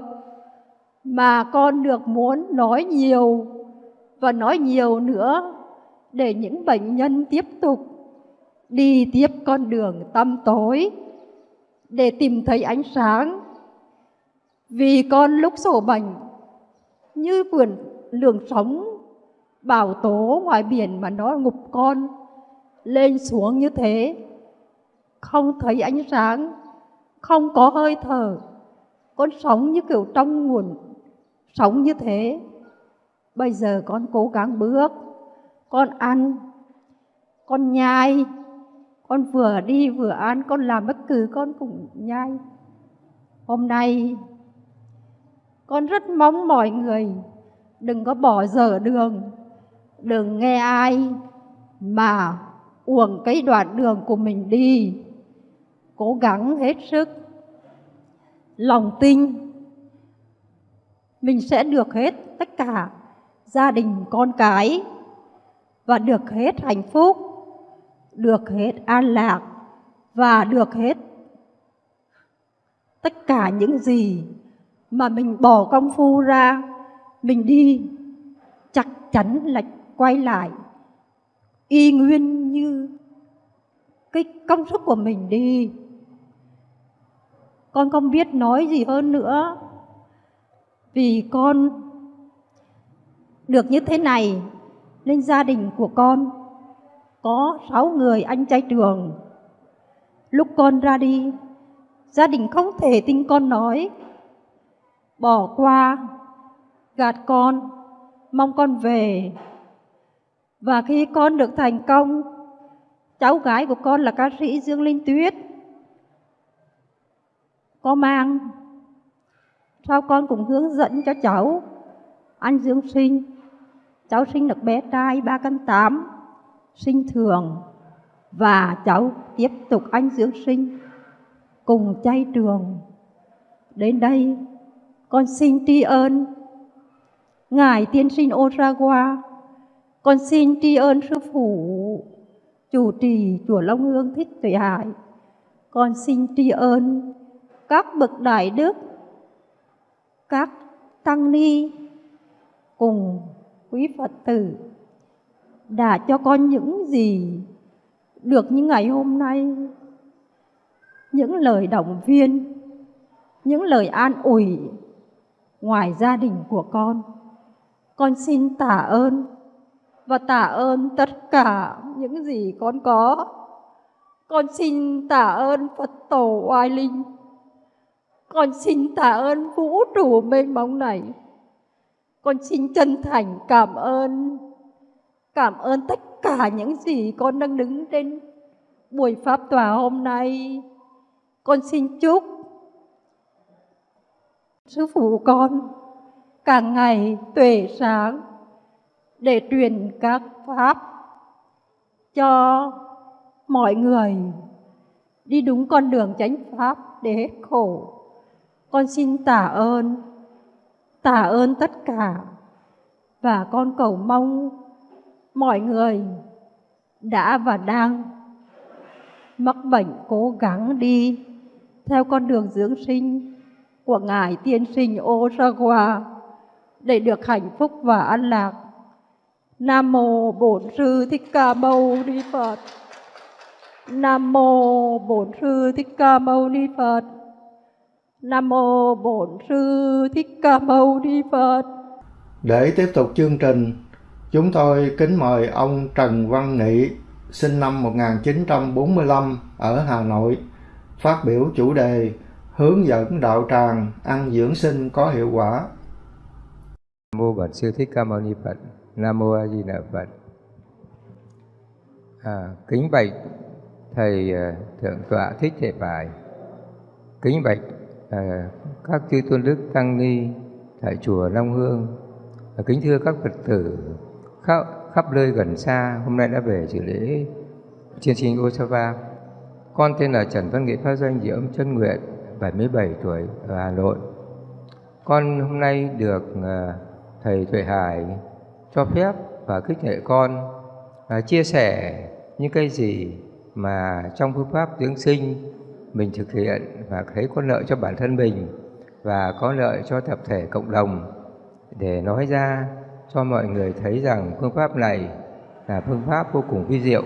[SPEAKER 7] mà con được muốn nói nhiều và nói nhiều nữa để những bệnh nhân tiếp tục đi tiếp con đường tâm tối để tìm thấy ánh sáng. Vì con lúc sổ bệnh, như quyền lường sống bảo tố ngoài biển mà nó ngục con, lên xuống như thế. Không thấy ánh sáng, không có hơi thở, con sống như kiểu trong nguồn, sống như thế. Bây giờ con cố gắng bước, con ăn, con nhai, con vừa đi vừa ăn, con làm bất cứ con cũng nhai. Hôm nay, con rất mong mọi người đừng có bỏ dở đường đừng nghe ai mà uổng cái đoạn đường của mình đi. Cố gắng hết sức. Lòng tin mình sẽ được hết tất cả gia đình, con cái và được hết hạnh phúc, được hết an lạc và được hết tất cả những gì mà mình bỏ công phu ra, mình đi chắc chắn là quay lại. Y nguyên như cái công sức của mình đi. Con không biết nói gì hơn nữa. Vì con được như thế này, nên gia đình của con có sáu người anh trai trường. Lúc con ra đi, gia đình không thể tin con nói. Bỏ qua, gạt con, mong con về và khi con được thành công, cháu gái của con là ca sĩ dương linh tuyết. Có mang, sau con cũng hướng dẫn cho cháu ăn dưỡng sinh. Cháu sinh được bé trai 3 cân 8 sinh thường. Và cháu tiếp tục ăn dưỡng sinh, cùng chay trường. Đến đây, con xin tri ơn ngài tiên sinh Osawa con xin tri ơn sư phụ, chủ trì chùa Long Hương Thích Tuệ Hải. Con xin tri ơn các bậc đại đức, các tăng ni cùng quý Phật tử đã cho con những gì được những ngày hôm nay. Những lời động viên, những lời an ủi ngoài gia đình của con. Con xin tạ ơn và tạ ơn tất cả những gì con có. Con xin tạ ơn phật tổ oai linh. Con xin tạ ơn vũ trụ mênh mông này. Con xin chân thành cảm ơn cảm ơn tất cả những gì con đang đứng trên buổi pháp tòa hôm nay. Con xin chúc sư phụ con càng ngày tuệ sáng để truyền các pháp cho mọi người đi đúng con đường chánh pháp để hết khổ. Con xin tạ ơn, tạ ơn tất cả và con cầu mong mọi người đã và đang mắc bệnh cố gắng đi theo con đường dưỡng sinh của Ngài Tiên sinh Osawa để được hạnh phúc và an lạc. Nam mô Bổn sư Thích Ca Mâu Ni Phật. Nam mô Bổn sư Thích Ca Mâu Ni Phật. Nam mô Bổn sư Thích Ca Mâu Ni Phật.
[SPEAKER 2] Để tiếp tục chương trình, chúng tôi kính mời ông Trần Văn Nghị, sinh năm 1945 ở Hà Nội, phát biểu chủ đề hướng dẫn đạo tràng ăn dưỡng sinh có hiệu quả.
[SPEAKER 8] Nam mô Bổn sư Thích Ca Mâu Ni Phật. Nam mô A Di Đà Phật. À, kính bạch thầy uh, thượng tọa thích thể bài. Kính bạch uh, các chư tôn đức tăng ni tại chùa Long Hương. À, kính thưa các Phật tử khắp, khắp nơi gần xa hôm nay đã về dự lễ chiên sinh Osava. Con tên là Trần Văn nghệ Pháp Danh diễm Âm Chân Nguyện, 77 tuổi ở Hà Nội. Con hôm nay được uh, thầy Tuệ Hải cho phép và khích lệ con à, chia sẻ những cái gì mà trong phương pháp dưỡng sinh mình thực hiện và thấy có lợi cho bản thân mình và có lợi cho tập thể cộng đồng. Để nói ra cho mọi người thấy rằng phương pháp này là phương pháp vô cùng vi diệu.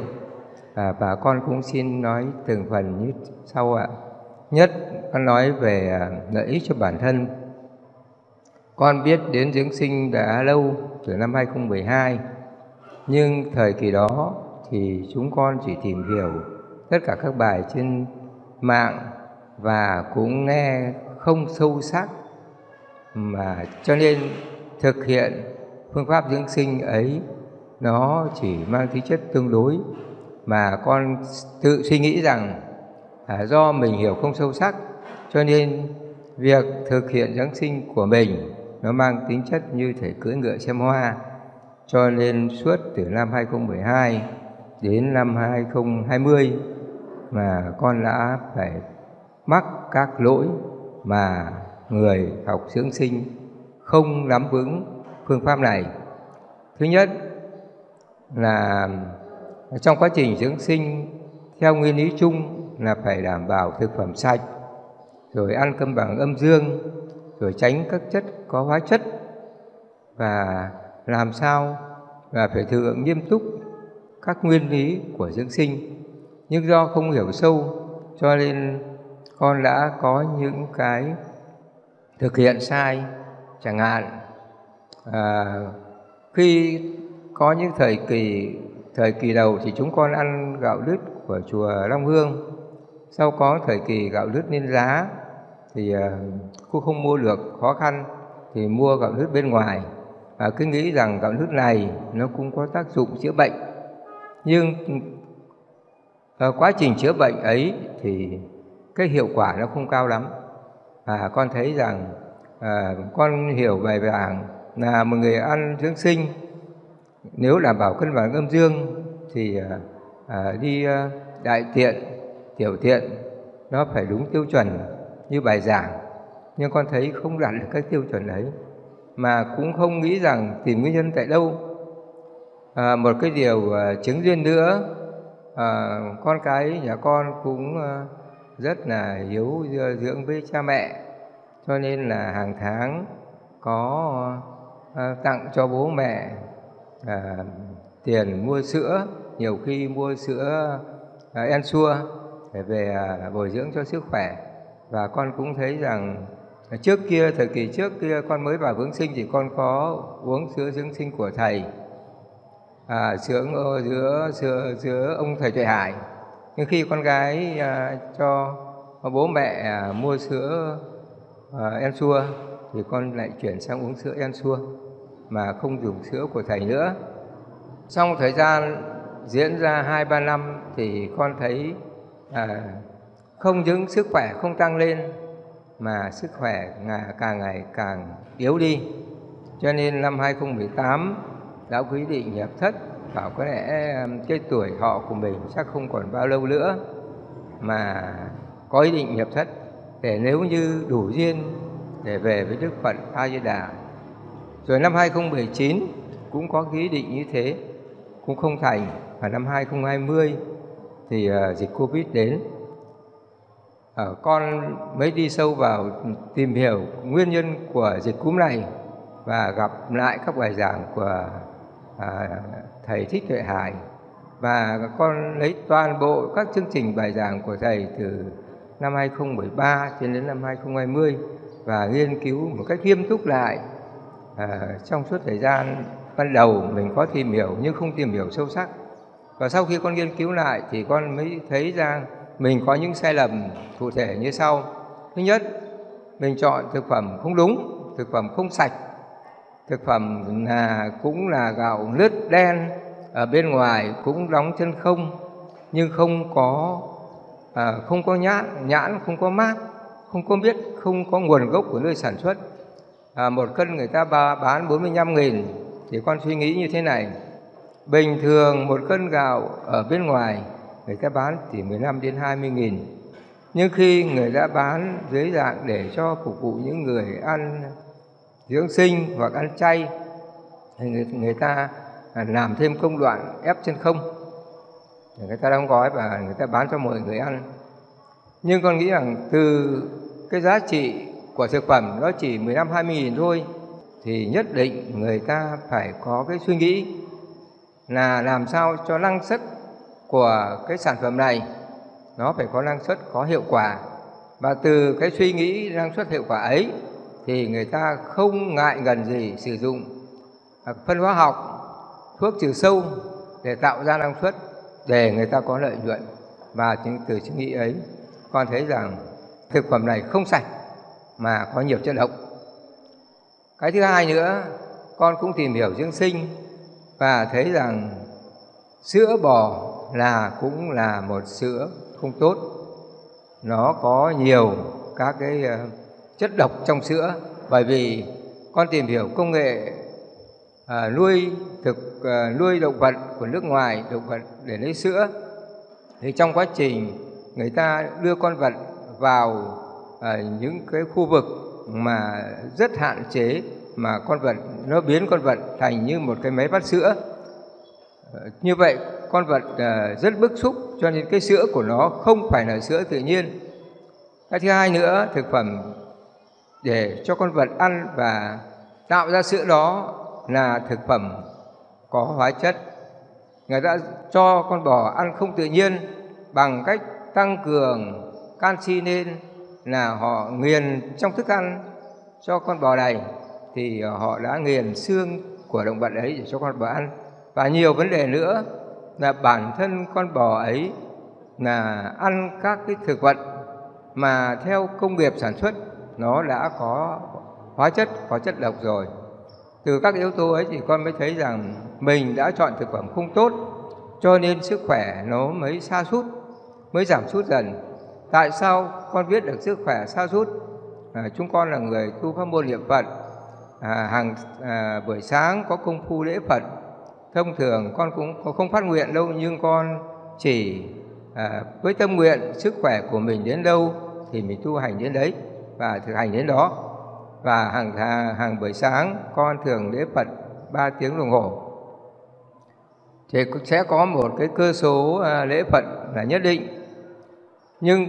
[SPEAKER 8] À, và con cũng xin nói từng phần như sau ạ. Nhất con nói về à, lợi ích cho bản thân con biết đến dưỡng sinh đã lâu từ năm 2012 nhưng thời kỳ đó thì chúng con chỉ tìm hiểu tất cả các bài trên mạng và cũng nghe không sâu sắc. Mà cho nên thực hiện phương pháp dưỡng sinh ấy nó chỉ mang tính chất tương đối. Mà con tự suy nghĩ rằng à, do mình hiểu không sâu sắc cho nên việc thực hiện dưỡng sinh của mình nó mang tính chất như thể cưỡi ngựa xem hoa cho nên suốt từ năm 2012 đến năm 2020 mà con đã phải mắc các lỗi mà người học dưỡng sinh không nắm vững phương pháp này. Thứ nhất là trong quá trình dưỡng sinh theo nguyên lý chung là phải đảm bảo thực phẩm sạch, rồi ăn cân bằng âm dương, rồi tránh các chất có hóa chất và làm sao là phải thực hiện nghiêm túc các nguyên lý của dưỡng sinh. Nhưng do không hiểu sâu cho nên con đã có những cái thực hiện sai chẳng hạn à, khi có những thời kỳ thời kỳ đầu thì chúng con ăn gạo lứt của chùa Long Hương sau có thời kỳ gạo lứt lên giá thì uh, cô không mua được khó khăn thì mua gạo lứt bên ngoài. Và cứ nghĩ rằng gạo lứt này nó cũng có tác dụng chữa bệnh. Nhưng ở quá trình chữa bệnh ấy thì cái hiệu quả nó không cao lắm. Và con thấy rằng à, con hiểu bài giảng là một người ăn dưỡng sinh nếu đảm bảo cân bằng âm dương thì à, đi à, đại tiện tiểu tiện nó phải đúng tiêu chuẩn như bài giảng nhưng con thấy không đạt được các tiêu chuẩn ấy mà cũng không nghĩ rằng tìm nguyên nhân tại đâu. À, một cái điều à, chứng duyên nữa à, con cái nhà con cũng à, rất là hiếu dưỡng với cha mẹ cho nên là hàng tháng có à, tặng cho bố mẹ à, tiền mua sữa nhiều khi mua sữa à, ensure để về à, bồi dưỡng cho sức khỏe. Và con cũng thấy rằng trước kia thời kỳ trước kia con mới vào vướng sinh thì con có uống sữa dưỡng sinh của thầy. À, sữa giữa sữa giữa ông thầy tuệ hải. Nhưng khi con gái à, cho bố mẹ à, mua sữa à, ensure thì con lại chuyển sang uống sữa em xua mà không dùng sữa của thầy nữa. Trong thời gian diễn ra hai ba năm thì con thấy à, không những sức khỏe không tăng lên mà sức khỏe càng ngày càng yếu đi. Cho nên năm 2018 đã quyết định nhập thất bảo có lẽ cái tuổi họ của mình chắc không còn bao lâu nữa mà có ý định nhập thất để nếu như đủ duyên để về với Đức Phật A Di Đà. Rồi năm 2019 cũng có ý định như thế, cũng không thành. Và năm 2020 thì ờ, dịch Covid đến. Ờ, con mới đi sâu vào tìm hiểu nguyên nhân của dịch cúm này và gặp lại các bài giảng của à, thầy Thích Tuệ Hải. Và con lấy toàn bộ các chương trình bài giảng của thầy từ năm 2013 cho đến năm 2020 và nghiên cứu một cách nghiêm túc lại à, trong suốt thời gian ban đầu mình có tìm hiểu nhưng không tìm hiểu sâu sắc. Và sau khi con nghiên cứu lại thì con mới thấy ra mình có những sai lầm cụ thể như sau. Thứ nhất mình chọn thực phẩm không đúng thực phẩm không sạch. Thực phẩm là cũng là gạo lứt đen ở bên ngoài cũng đóng chân không nhưng không có à, không có nhãn nhãn không có mát không có biết không có nguồn gốc của nơi sản xuất. À, một cân người ta bán 45 nghìn thì con suy nghĩ như thế này. Bình thường một cân gạo ở bên ngoài người ta bán chỉ 15 đến 20 nghìn. Nhưng khi người ta bán dưới dạng để cho phục vụ những người ăn dưỡng sinh hoặc ăn chay thì người, người ta à, làm thêm công đoạn ép chân không. Người ta đóng gói và người ta bán cho mọi người ăn. Nhưng con nghĩ rằng từ cái giá trị của thực phẩm nó chỉ 15 20 nghìn thôi thì nhất định người ta phải có cái suy nghĩ là làm sao cho năng suất của cái sản phẩm này, nó phải có năng suất, có hiệu quả. Và từ cái suy nghĩ năng suất hiệu quả ấy, thì người ta không ngại ngần gì sử dụng à, phân hóa học, thuốc trừ sâu để tạo ra năng suất để người ta có lợi nhuận. Và từ suy nghĩ ấy, con thấy rằng thực phẩm này không sạch mà có nhiều chất độc. Cái thứ hai nữa, con cũng tìm hiểu dưỡng sinh và thấy rằng sữa bò là cũng là một sữa không tốt. Nó có nhiều các cái ờ, chất độc trong sữa. Bởi vì con tìm hiểu công nghệ à, nuôi thực à, nuôi động vật của nước ngoài động vật để lấy sữa thì trong quá trình người ta đưa con vật vào à, những cái khu vực mà rất hạn chế mà con vật nó biến con vật thành như một cái máy vắt sữa. À, như vậy con vật ờ, rất bức xúc cho nên cái sữa của nó không phải là sữa tự nhiên. Cái thứ hai nữa, thực phẩm để cho con vật ăn và tạo ra sữa đó là thực phẩm có hóa chất. Người ta cho con bò ăn không tự nhiên bằng cách tăng cường canxi lên là họ nghiền trong thức ăn cho con bò này, thì họ đã nghiền xương của động vật ấy để cho con bò ăn. Và nhiều vấn đề nữa là bản thân con bò ấy là ăn các cái thực vật mà theo công nghiệp sản xuất nó đã có hóa chất có chất độc rồi. Từ các yếu tố ấy thì con mới thấy rằng mình đã chọn thực phẩm không tốt cho nên sức khỏe nó mới xa sút mới giảm sút dần. Tại sao con biết được sức khỏe xa sút? À, chúng con là người tu pháp môn niệm phật. À, hàng à, buổi sáng có công phu lễ phật thông thường con cũng không phát nguyện đâu nhưng con chỉ à, với tâm nguyện sức khỏe của mình đến đâu thì mình tu hành đến đấy và thực hành đến đó. Và hàng hàng buổi sáng con thường lễ Phật 3 tiếng đồng hồ. Thì sẽ có một cái cơ số à, lễ Phật là nhất định. Nhưng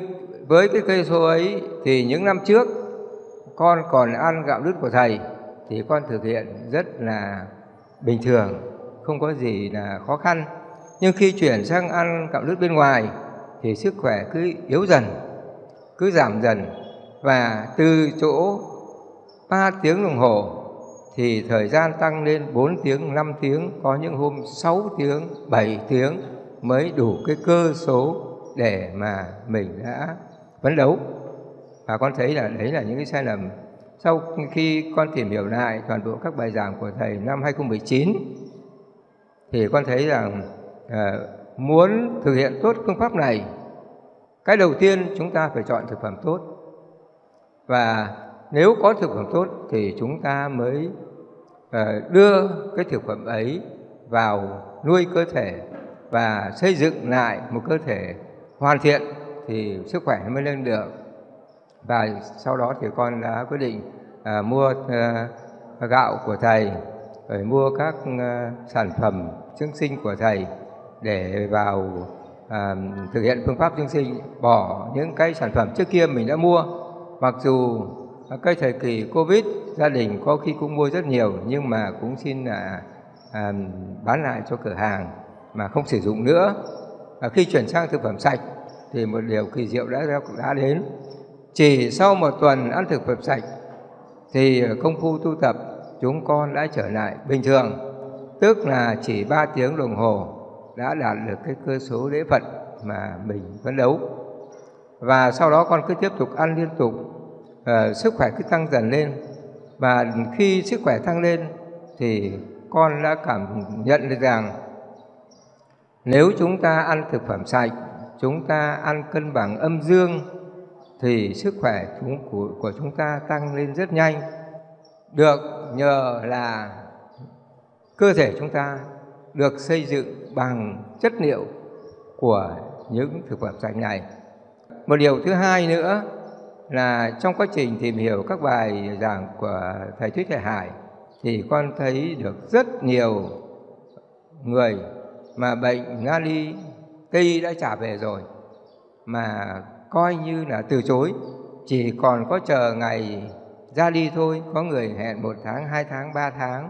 [SPEAKER 8] với cái cây số ấy thì những năm trước con còn ăn gạo đứt của thầy thì con thực hiện rất là bình thường không có gì là khó khăn nhưng khi chuyển sang ăn gạo lứt bên ngoài thì sức khỏe cứ yếu dần cứ giảm dần và từ chỗ 3 tiếng đồng hồ thì thời gian tăng lên 4 tiếng, 5 tiếng, có những hôm 6 tiếng, 7 tiếng mới đủ cái cơ số để mà mình đã phấn đấu. Và con thấy là đấy là những cái sai lầm. Sau khi con tìm hiểu lại toàn bộ các bài giảng của thầy năm 2019 thì con thấy rằng à, muốn thực hiện tốt phương pháp này, cái đầu tiên chúng ta phải chọn thực phẩm tốt. Và nếu có thực phẩm tốt thì chúng ta mới à, đưa cái thực phẩm ấy vào nuôi cơ thể và xây dựng lại một cơ thể hoàn thiện thì sức khỏe mới lên được. Và sau đó thì con đã quyết định à, mua à, gạo của thầy rồi mua các ờ, sản phẩm dưỡng sinh của thầy để vào à, thực hiện phương pháp dưỡng sinh. Bỏ những cái sản phẩm trước kia mình đã mua. Mặc dù cái thời kỳ covid gia đình có khi cũng mua rất nhiều nhưng mà cũng xin là à, bán lại cho cửa hàng mà không sử dụng nữa. Và khi chuyển sang thực phẩm sạch thì một điều kỳ diệu đã đã đến. Chỉ sau một tuần ăn thực phẩm sạch thì công phu tu tập chúng con đã trở lại bình thường tức là chỉ 3 tiếng đồng hồ đã đạt được cái cơ số lễ phật mà mình phấn đấu. Và sau đó con cứ tiếp tục ăn liên tục uh, sức khỏe cứ tăng dần lên. Và khi sức khỏe tăng lên thì con đã cảm nhận được rằng nếu chúng ta ăn thực phẩm sạch chúng ta ăn cân bằng âm dương thì sức khỏe của, của chúng ta tăng lên rất nhanh. Được nhờ là cơ thể chúng ta được xây dựng bằng chất liệu của những thực phẩm sạch này. Một điều thứ hai nữa là trong quá trình tìm hiểu các bài giảng của thầy Thuyết Thầy Hải thì con thấy được rất nhiều người mà bệnh Ngali Tây đã trả về rồi, mà coi như là từ chối chỉ còn có chờ ngày ra đi thôi, có người hẹn một tháng, hai tháng, ba tháng.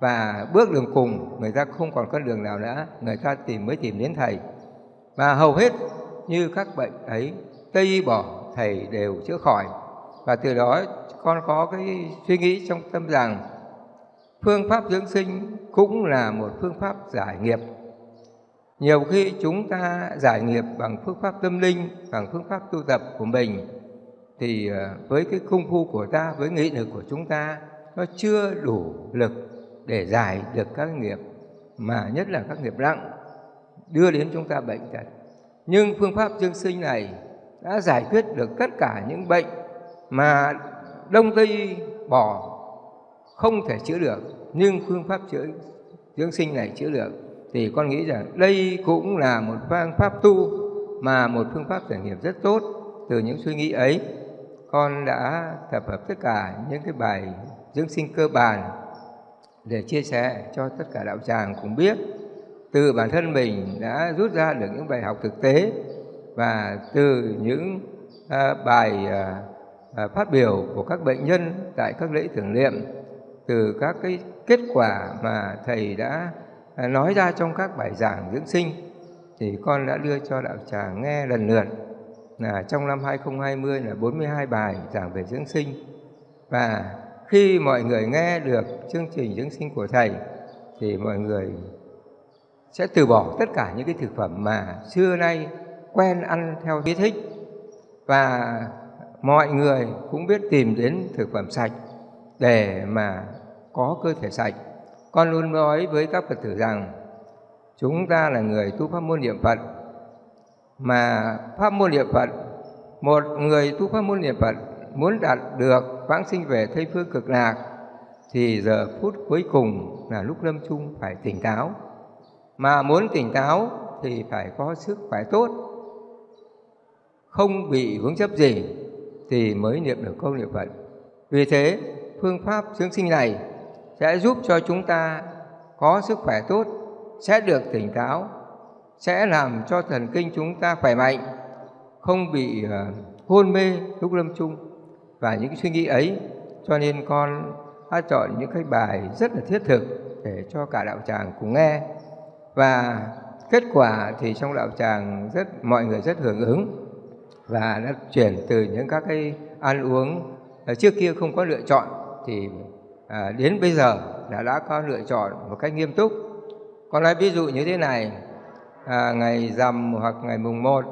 [SPEAKER 8] Và bước đường cùng, người ta không còn con đường nào nữa, người ta tìm mới tìm đến thầy. Và hầu hết như các bệnh ấy, tây bỏ thầy đều chữa khỏi. Và từ đó, con có cái suy nghĩ trong tâm rằng phương pháp dưỡng sinh cũng là một phương pháp giải nghiệp. Nhiều khi chúng ta giải nghiệp bằng phương pháp tâm linh, bằng phương pháp tu tập của mình thì ờ, với cái công phu của ta, với nghị lực của chúng ta, nó chưa đủ lực để giải được các nghiệp, mà nhất là các nghiệp nặng đưa đến chúng ta bệnh tật. Nhưng phương pháp dương sinh này đã giải quyết được tất cả những bệnh mà đông tây bỏ không thể chữa được, nhưng phương pháp chữa dưỡng sinh này chữa được. Thì con nghĩ rằng đây cũng là một phương pháp tu, mà một phương pháp giải nghiệp rất tốt từ những suy nghĩ ấy con đã tập hợp tất cả những cái bài dưỡng sinh cơ bản để chia sẻ cho tất cả đạo tràng cùng biết. Từ bản thân mình đã rút ra được những bài học thực tế và từ những à, bài à, à, phát biểu của các bệnh nhân tại các lễ tưởng niệm từ các cái kết quả mà thầy đã à, nói ra trong các bài giảng dưỡng sinh thì con đã đưa cho đạo tràng nghe lần lượt là trong năm 2020 là 42 bài giảng về dưỡng sinh và khi mọi người nghe được chương trình dưỡng sinh của thầy, thì mọi người sẽ từ bỏ tất cả những cái thực phẩm mà xưa nay quen ăn theo ý thích và mọi người cũng biết tìm đến thực phẩm sạch để mà có cơ thể sạch. Con luôn nói với các Phật tử rằng, chúng ta là người tu pháp môn niệm Phật mà pháp môn niệm Phật một người tu pháp môn niệm Phật muốn đạt được vãng sinh về Tây phương cực lạc thì giờ phút cuối cùng là lúc lâm chung phải tỉnh táo. Mà muốn tỉnh táo thì phải có sức khỏe tốt, không bị vướng chấp gì thì mới niệm được câu niệm Phật. Vì thế, phương pháp dưỡng sinh này sẽ giúp cho chúng ta có sức khỏe tốt, sẽ được tỉnh táo, sẽ làm cho thần kinh chúng ta khỏe mạnh, không bị ờ, hôn mê lúc lâm chung. Và những suy nghĩ ấy cho nên con đã chọn những cái bài rất là thiết thực để cho cả đạo tràng cùng nghe. Và kết quả thì trong đạo tràng rất mọi người rất hưởng ứng và đã chuyển từ những các cái ăn uống ờ, trước kia không có lựa chọn thì à, đến bây giờ là đã có lựa chọn một cách nghiêm túc. Con nói ví dụ như thế này à, ngày rằm hoặc ngày mùng một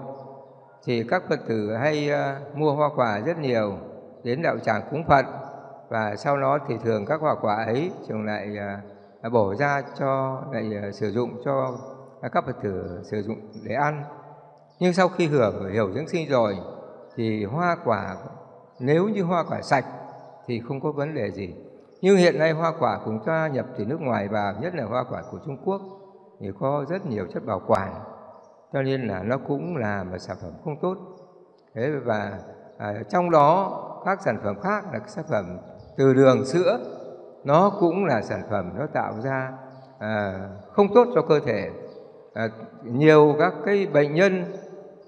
[SPEAKER 8] thì các Phật tử hay à, mua hoa quả rất nhiều đến đạo tràng cúng Phật và sau đó thì thường các hoa quả ấy trường lại à, à, bổ ra cho lại à, sử dụng cho à, các Phật tử sử dụng để ăn. Nhưng sau khi hưởng hiểu dưỡng sinh rồi thì hoa quả nếu như hoa quả sạch thì không có vấn đề gì nhưng hiện nay hoa quả cũng ta nhập từ nước ngoài vào nhất là hoa quả của Trung Quốc thì có rất nhiều chất bảo quản. Cho nên là nó cũng là một sản phẩm không tốt. Thế và à, trong đó các sản phẩm khác là sản phẩm từ đường sữa nó cũng là sản phẩm nó tạo ra à, không tốt cho cơ thể. À, nhiều các cái bệnh nhân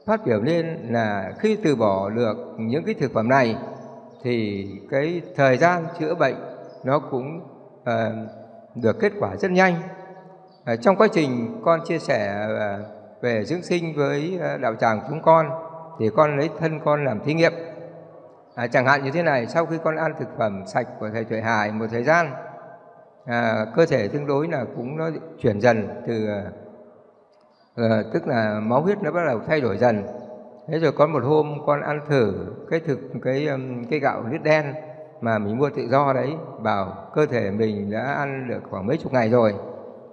[SPEAKER 8] phát biểu lên là khi từ bỏ được những cái thực phẩm này thì cái thời gian chữa bệnh nó cũng à, được kết quả rất nhanh à, trong quá trình con chia sẻ ờ, về dưỡng sinh với ờ, đạo tràng chúng con thì con lấy thân con làm thí nghiệm. À, chẳng hạn như thế này sau khi con ăn thực phẩm sạch của thầy tuệ hải một thời gian à, cơ thể tương đối là cũng nó chuyển dần từ à, tức là máu huyết nó bắt đầu thay đổi dần. Thế rồi có một hôm con ăn thử cái thực cái cái gạo lứt đen mà mình mua tự do đấy bảo cơ thể mình đã ăn được khoảng mấy chục ngày rồi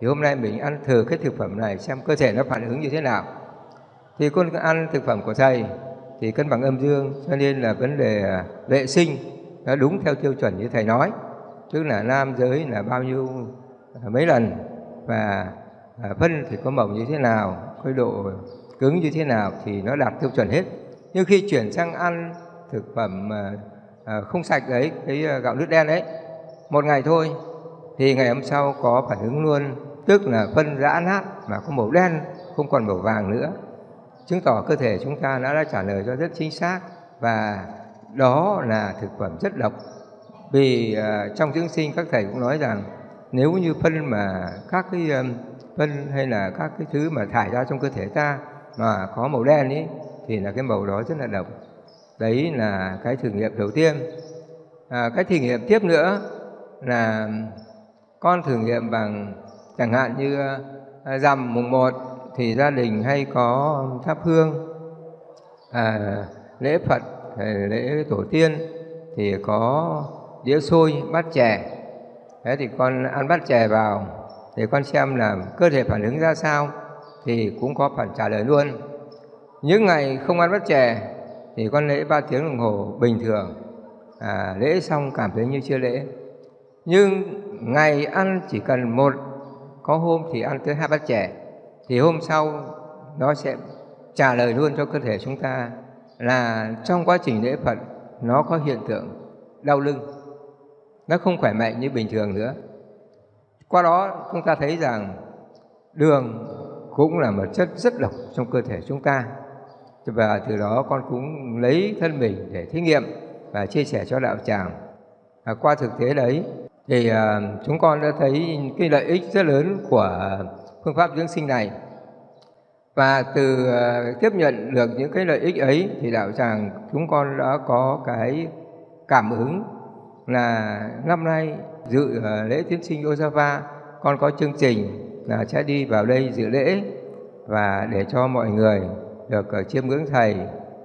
[SPEAKER 8] thì hôm nay mình ăn thử cái thực phẩm này xem cơ thể nó phản ứng như thế nào. Thì con ăn thực phẩm của thầy thì cân bằng âm dương, cho nên là vấn đề à, vệ sinh nó đúng theo tiêu chuẩn như thầy nói. Tức là nam giới là bao nhiêu à, mấy lần và à, phân thì có mỏng như thế nào cái độ cứng như thế nào thì nó đạt tiêu chuẩn hết. Nhưng khi chuyển sang ăn thực phẩm không sạch đấy, cái gạo nước đen đấy, một ngày thôi thì ngày hôm sau có phản ứng luôn tức là phân rã nát mà có màu đen không còn màu vàng nữa. Chứng tỏ cơ thể chúng ta đã, đã trả lời cho rất chính xác và đó là thực phẩm rất độc. Vì uh, trong dưỡng sinh các thầy cũng nói rằng nếu như phân mà các cái um, phân hay là các cái thứ mà thải ra trong cơ thể ta mà có màu đen ấy thì là cái màu đó rất là độc. Đấy là cái thử nghiệm đầu tiên. À, cái thử nghiệm tiếp nữa là con thử nghiệm bằng chẳng hạn như ờ, rằm mùng 1 thì gia đình hay có thắp hương. À, lễ Phật ờ, lễ tổ tiên thì có đĩa xôi bát chè. Thế thì con ăn bát chè vào thì con xem là cơ thể phản ứng ra sao thì cũng có phản trả lời luôn. Những ngày không ăn bát chè thì con lễ ba tiếng đồng hồ bình thường. À, lễ xong cảm thấy như chưa lễ. Nhưng ngày ăn chỉ cần một có hôm thì ăn tới hai bát chè thì hôm sau nó sẽ trả lời luôn cho cơ thể chúng ta là trong quá trình lễ Phật nó có hiện tượng đau lưng. Nó không khỏe mạnh như bình thường nữa. Qua đó chúng ta thấy rằng đường cũng là một chất rất độc trong cơ thể chúng ta. Và từ đó con cũng lấy thân mình để thí nghiệm và chia sẻ cho đạo tràng. À, qua thực tế đấy thì ờ, chúng con đã thấy cái lợi ích rất lớn của phương pháp dưỡng sinh này. Và từ uh, tiếp nhận được những cái lợi ích ấy thì đạo tràng chúng con đã có cái cảm ứng là năm nay dự ờ, lễ tiến sinh Osava con có chương trình là sẽ đi vào đây dự lễ và để cho mọi người được uh, chiêm ngưỡng thầy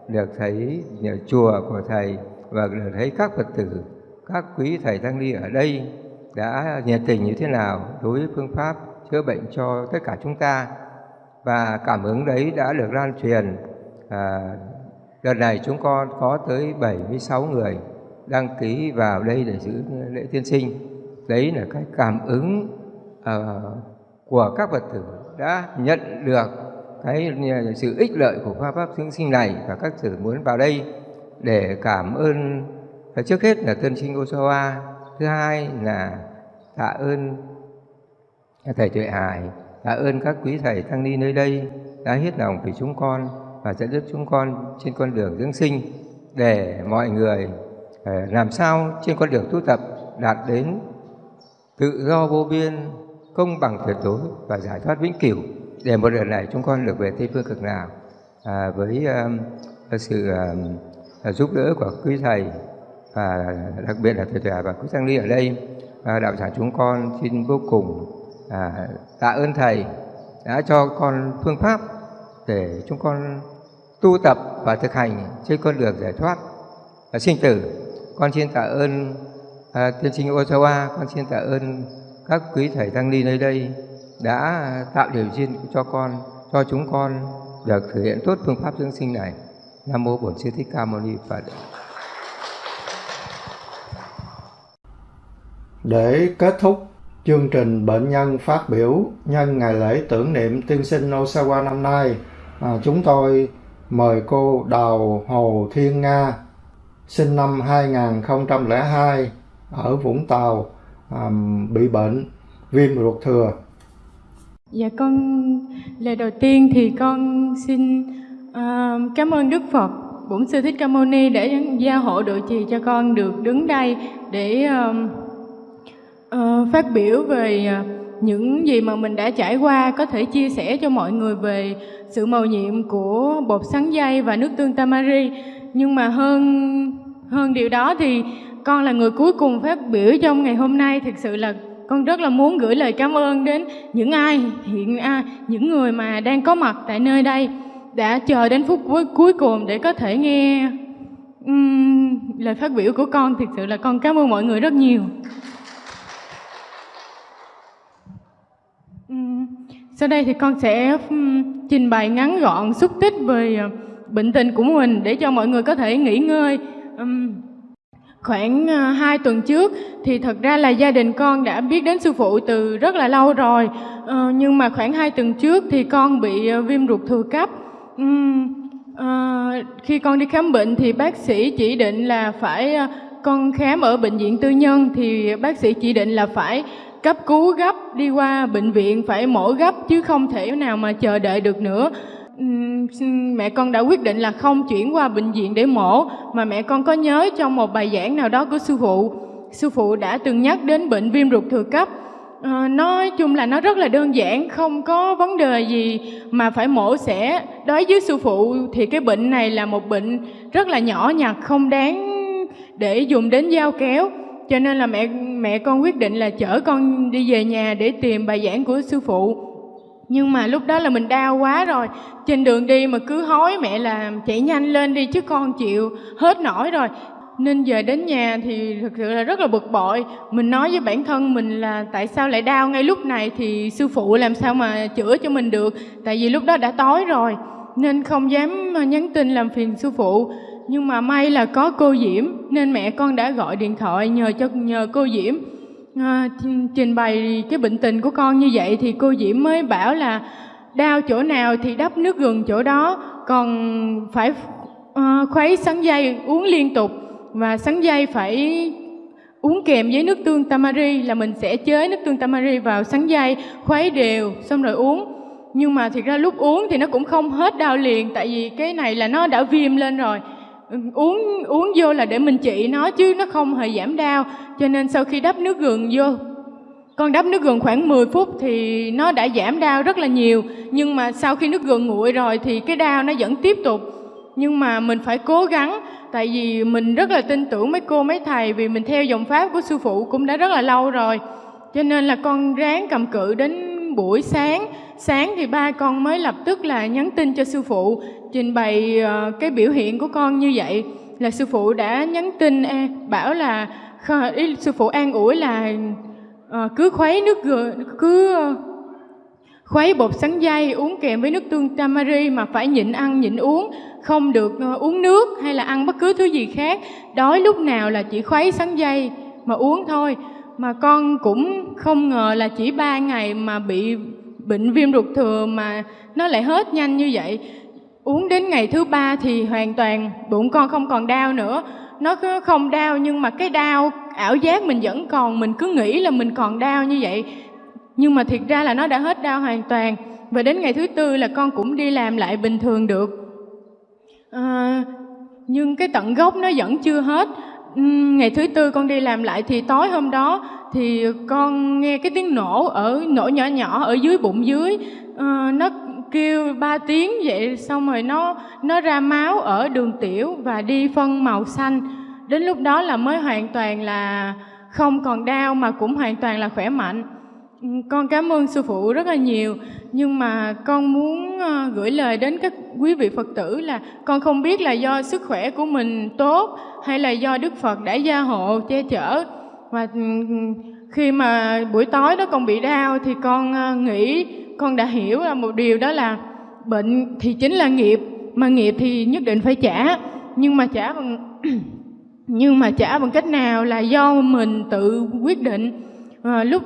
[SPEAKER 8] được thấy chùa của thầy và được thấy các phật tử các quý thầy tăng ni ở đây đã nhiệt tình như thế nào đối với phương pháp chữa bệnh cho tất cả chúng ta? Và cảm ứng đấy đã được lan truyền à, đợt này chúng con có tới 76 người đăng ký vào đây để giữ lễ tiên sinh. Đấy là cái cảm ứng uh, của các phật tử đã nhận được cái sự ích lợi của pháp pháp dưỡng sinh này và các tử muốn vào đây để cảm ơn trước hết là tân sinh Osawa. Thứ hai là tạ ơn thầy tuệ hải tạ ơn các quý thầy tăng ni nơi đây đã hết lòng vì chúng con và dẫn dắt chúng con trên con đường dưỡng sinh để mọi người ờ, làm sao trên con đường tu tập đạt đến tự do vô biên công bằng tuyệt đối và giải thoát vĩnh cửu. Để một lần này chúng con được về tây phương cực nào à, với uh, sự uh, giúp đỡ của quý thầy và đặc biệt là thầy trà và quý tăng ni ở đây à, đạo tràng chúng con xin vô cùng à, tạ ơn thầy đã cho con phương pháp để chúng con tu tập và thực hành trên con đường giải thoát. Và sinh tử con xin tạ ơn à, tiên sinh Osawa con xin tạ ơn các quý thầy tăng ni nơi đây đã tạo điều kiện cho con cho chúng con được thực hiện tốt phương pháp dưỡng sinh này. Nam mô bổn sư thích ca mâu ni phật.
[SPEAKER 2] Để kết thúc chương trình bệnh nhân phát biểu nhân ngày lễ tưởng niệm tiên sinh Osawa năm nay, à, chúng tôi mời cô Đào Hồ Thiên Nga, sinh năm 2002 ở Vũng Tàu, à, bị bệnh viêm ruột thừa.
[SPEAKER 9] Dạ con lời đầu tiên thì con xin uh, cảm ơn Đức Phật Bổn sư Thích Ca Mâu Ni để gia hộ độ trì cho con được đứng đây để uh, uh, phát biểu về à, những gì mà mình đã trải qua có thể chia sẻ cho mọi người về sự màu nhiệm của bột sắn dây và nước tương tamari. Nhưng mà hơn hơn điều đó thì con là người cuối cùng phát biểu trong ngày hôm nay. Thực sự là con rất là muốn gửi lời cảm ơn đến những ai hiện à, những người mà đang có mặt tại nơi đây đã chờ đến phút cuối, cuối cùng để có thể nghe um, lời phát biểu của con. Thực sự là con cảm ơn mọi người rất nhiều um, sau đây thì con sẽ trình bày ngắn gọn xúc tích về ờ, bệnh tình của mình để cho mọi người có thể nghỉ ngơi. Um, khoảng ờ, 2 tuần trước thì thật ra là gia đình con đã biết đến sư phụ từ rất là lâu rồi. Uh, nhưng mà khoảng 2 tuần trước thì con bị viêm ruột thừa cấp. Um, uh, khi con đi khám bệnh thì bác sĩ chỉ định là phải uh, con khám ở bệnh viện tư nhân thì bác sĩ chỉ định là phải cấp cứu gấp đi qua bệnh viện phải mổ gấp chứ không thể nào mà chờ đợi được nữa. Mẹ con đã quyết định là không chuyển qua bệnh viện để mổ mà mẹ con có nhớ trong một bài giảng nào đó của sư phụ. Sư phụ đã từng nhắc đến bệnh viêm ruột thừa cấp. À, nói chung là nó rất là đơn giản không có vấn đề gì mà phải mổ xẻ. Đối với sư phụ thì cái bệnh này là một bệnh rất là nhỏ nhặt không đáng để dùng đến dao kéo cho nên là mẹ mẹ con quyết định là chở con đi về nhà để tìm bài giảng của sư phụ. Nhưng mà lúc đó là mình đau quá rồi. Trên đường đi mà cứ hối mẹ là chạy nhanh lên đi chứ con chịu hết nổi rồi. Nên giờ đến nhà thì thực sự là rất là bực bội. Mình nói với bản thân mình là tại sao lại đau ngay lúc này thì sư phụ làm sao mà chữa cho mình được? Tại vì lúc đó đã tối rồi, nên không dám nhắn tin làm phiền sư phụ nhưng mà may là có cô diễm nên mẹ con đã gọi điện thoại nhờ cho nhờ cô diễm. À, trình bày cái bệnh tình của con như vậy thì cô diễm mới bảo là đau chỗ nào thì đắp nước gừng chỗ đó còn phải à, khuấy sắn dây uống liên tục. Và sắn dây phải uống kèm với nước tương tamari là mình sẽ chế nước tương tamari vào sắn dây khuấy đều xong rồi uống. Nhưng mà thiệt ra lúc uống thì nó cũng không hết đau liền tại vì cái này là nó đã viêm lên rồi uống uống vô là để mình trị nó chứ nó không hề giảm đau. Cho nên sau khi đắp nước gừng vô, con đắp nước gừng khoảng 10 phút thì nó đã giảm đau rất là nhiều. Nhưng mà sau khi nước gừng nguội rồi thì cái đau nó vẫn tiếp tục. Nhưng mà mình phải cố gắng, tại vì mình rất là tin tưởng mấy cô, mấy thầy, vì mình theo dòng pháp của sư phụ cũng đã rất là lâu rồi. Cho nên là con ráng cầm cự đến buổi sáng. Sáng thì ba con mới lập tức là nhắn tin cho sư phụ trình bày ờ, cái biểu hiện của con như vậy là sư phụ đã nhắn tin bảo là ý, sư phụ an ủi là ờ, cứ khuấy nước gừa cứ ờ, khuấy bột sắn dây uống kèm với nước tương tamari mà phải nhịn ăn nhịn uống không được uống nước hay là ăn bất cứ thứ gì khác. Đói lúc nào là chỉ khuấy sắn dây mà uống thôi. Mà con cũng không ngờ là chỉ ba ngày mà bị bệnh viêm ruột thừa mà nó lại hết nhanh như vậy uống đến ngày thứ ba thì hoàn toàn bụng con không còn đau nữa. Nó không đau nhưng mà cái đau ảo giác mình vẫn còn mình cứ nghĩ là mình còn đau như vậy. Nhưng mà thiệt ra là nó đã hết đau hoàn toàn. Và đến ngày thứ tư là con cũng đi làm lại bình thường được. À, nhưng cái tận gốc nó vẫn chưa hết. Ngày thứ tư con đi làm lại thì tối hôm đó thì con nghe cái tiếng nổ ở nổ nhỏ nhỏ ở dưới bụng dưới. À, kêu ba tiếng vậy, xong rồi nó nó ra máu ở đường tiểu và đi phân màu xanh. Đến lúc đó là mới hoàn toàn là không còn đau mà cũng hoàn toàn là khỏe mạnh. Ừ, con cảm ơn sư phụ rất là nhiều. Nhưng mà con muốn ờ, gửi lời đến các quý vị phật tử là con không biết là do sức khỏe của mình tốt hay là do đức phật đã gia hộ che chở. Và ừ, ừ, khi mà buổi tối đó con bị đau thì con ờ, nghĩ con đã hiểu là một điều đó là bệnh thì chính là nghiệp mà nghiệp thì nhất định phải trả. Nhưng mà trả bằng [clears throat] nhưng mà trả bằng cách nào là do mình tự quyết định. À, lúc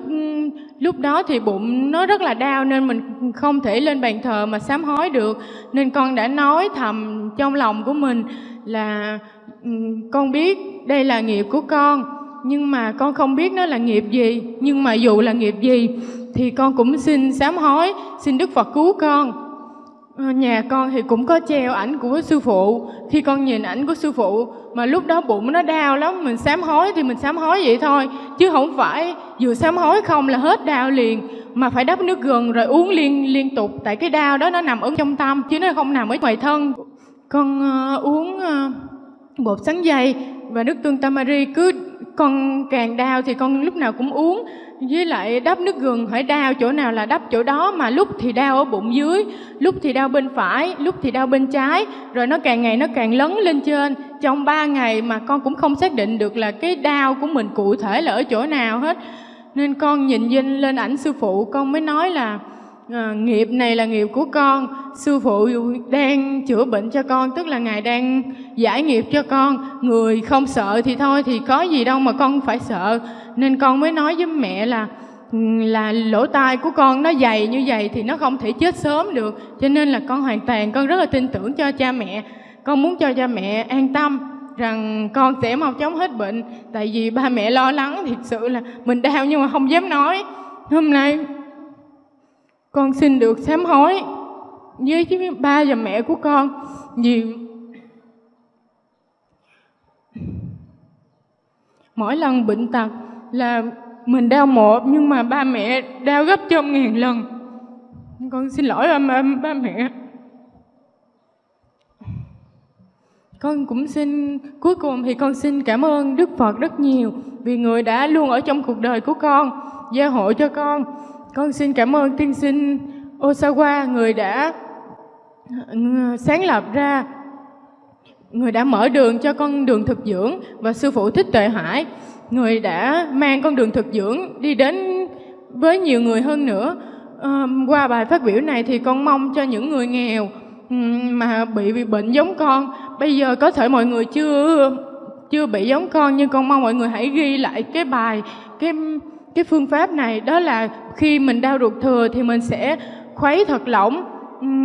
[SPEAKER 9] lúc đó thì bụng nó rất là đau nên mình không thể lên bàn thờ mà sám hối được. Nên con đã nói thầm trong lòng của mình là ừ, con biết đây là nghiệp của con nhưng mà con không biết nó là nghiệp gì. Nhưng mà dù là nghiệp gì thì con cũng xin sám hối xin đức phật cứu con. Ờ, nhà con thì cũng có treo ảnh của sư phụ. Khi con nhìn ảnh của sư phụ mà lúc đó bụng nó đau lắm mình sám hối thì mình sám hối vậy thôi. Chứ không phải vừa sám hối không là hết đau liền mà phải đắp nước gừng rồi uống liên liên tục. Tại cái đau đó nó nằm ở trong tâm chứ nó không nằm ở ngoài thân. Con uh, uống uh, bột sắn dây và nước tương tamari cứ con càng đau thì con lúc nào cũng uống với lại đắp nước gừng phải đau chỗ nào là đắp chỗ đó, mà lúc thì đau ở bụng dưới, lúc thì đau bên phải, lúc thì đau bên trái. Rồi nó càng ngày nó càng lấn lên trên. Trong ba ngày mà con cũng không xác định được là cái đau của mình cụ thể là ở chỗ nào hết. Nên con nhìn dinh lên ảnh sư phụ, con mới nói là à, nghiệp này là nghiệp của con. Sư phụ đang chữa bệnh cho con tức là ngài đang giải nghiệp cho con. Người không sợ thì thôi thì có gì đâu mà con phải sợ. Nên con mới nói với mẹ là là lỗ tai của con nó dày như vậy thì nó không thể chết sớm được. Cho nên là con hoàn toàn con rất là tin tưởng cho cha mẹ. Con muốn cho cha mẹ an tâm rằng con sẽ mau chóng hết bệnh. Tại vì ba mẹ lo lắng thiệt sự là mình đau nhưng mà không dám nói. Hôm nay con xin được sám hối với ba và mẹ của con. Vì mỗi lần bệnh tật là mình đau một nhưng mà ba mẹ đau gấp trăm ngàn lần. Con xin lỗi ba, ba, ba mẹ. Con cũng xin cuối cùng thì con xin cảm ơn đức phật rất nhiều vì người đã luôn ở trong cuộc đời của con gia hộ cho con con xin cảm ơn tiên sinh osawa người đã sáng lập ra người đã mở đường cho con đường thực dưỡng và sư phụ thích tuệ hải. Người đã mang con đường thực dưỡng đi đến với nhiều người hơn nữa. À, qua bài phát biểu này thì con mong cho những người nghèo ừ, mà bị, bị bệnh giống con. Bây giờ có thể mọi người chưa chưa bị giống con nhưng con mong mọi người hãy ghi lại cái bài cái cái phương pháp này đó là khi mình đau ruột thừa thì mình sẽ khuấy thật lỏng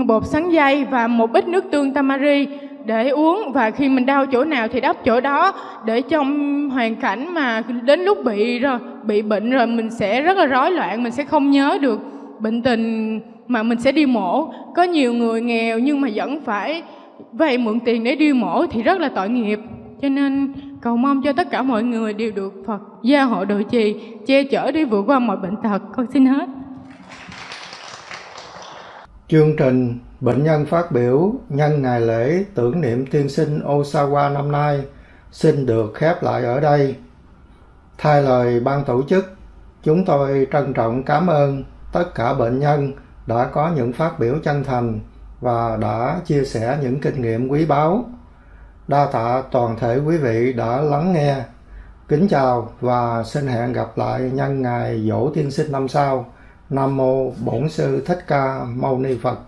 [SPEAKER 9] bột sắn dây và một ít nước tương tamari để uống. Và khi mình đau chỗ nào thì đắp chỗ đó để trong hoàn cảnh mà đến lúc bị rồi, bị bệnh rồi mình sẽ rất là rối loạn, mình sẽ không nhớ được bệnh tình mà mình sẽ đi mổ. Có nhiều người nghèo nhưng mà vẫn phải vay mượn tiền để đi mổ thì rất là tội nghiệp. Cho nên cầu mong cho tất cả mọi người đều được Phật gia hộ độ trì che chở đi vượt qua mọi bệnh tật con xin hết
[SPEAKER 2] chương trình Bệnh nhân phát biểu nhân ngày lễ tưởng niệm tiên sinh Osawa năm nay xin được khép lại ở đây. Thay lời ban tổ chức, chúng tôi trân trọng cảm ơn tất cả bệnh nhân đã có những phát biểu chân thành và đã chia sẻ những kinh nghiệm quý báu. Đa tạ toàn thể quý vị đã lắng nghe. Kính chào và xin hẹn gặp lại nhân ngày dỗ tiên sinh năm sau. Nam mô Bổn sư Thích Ca Mâu Ni Phật.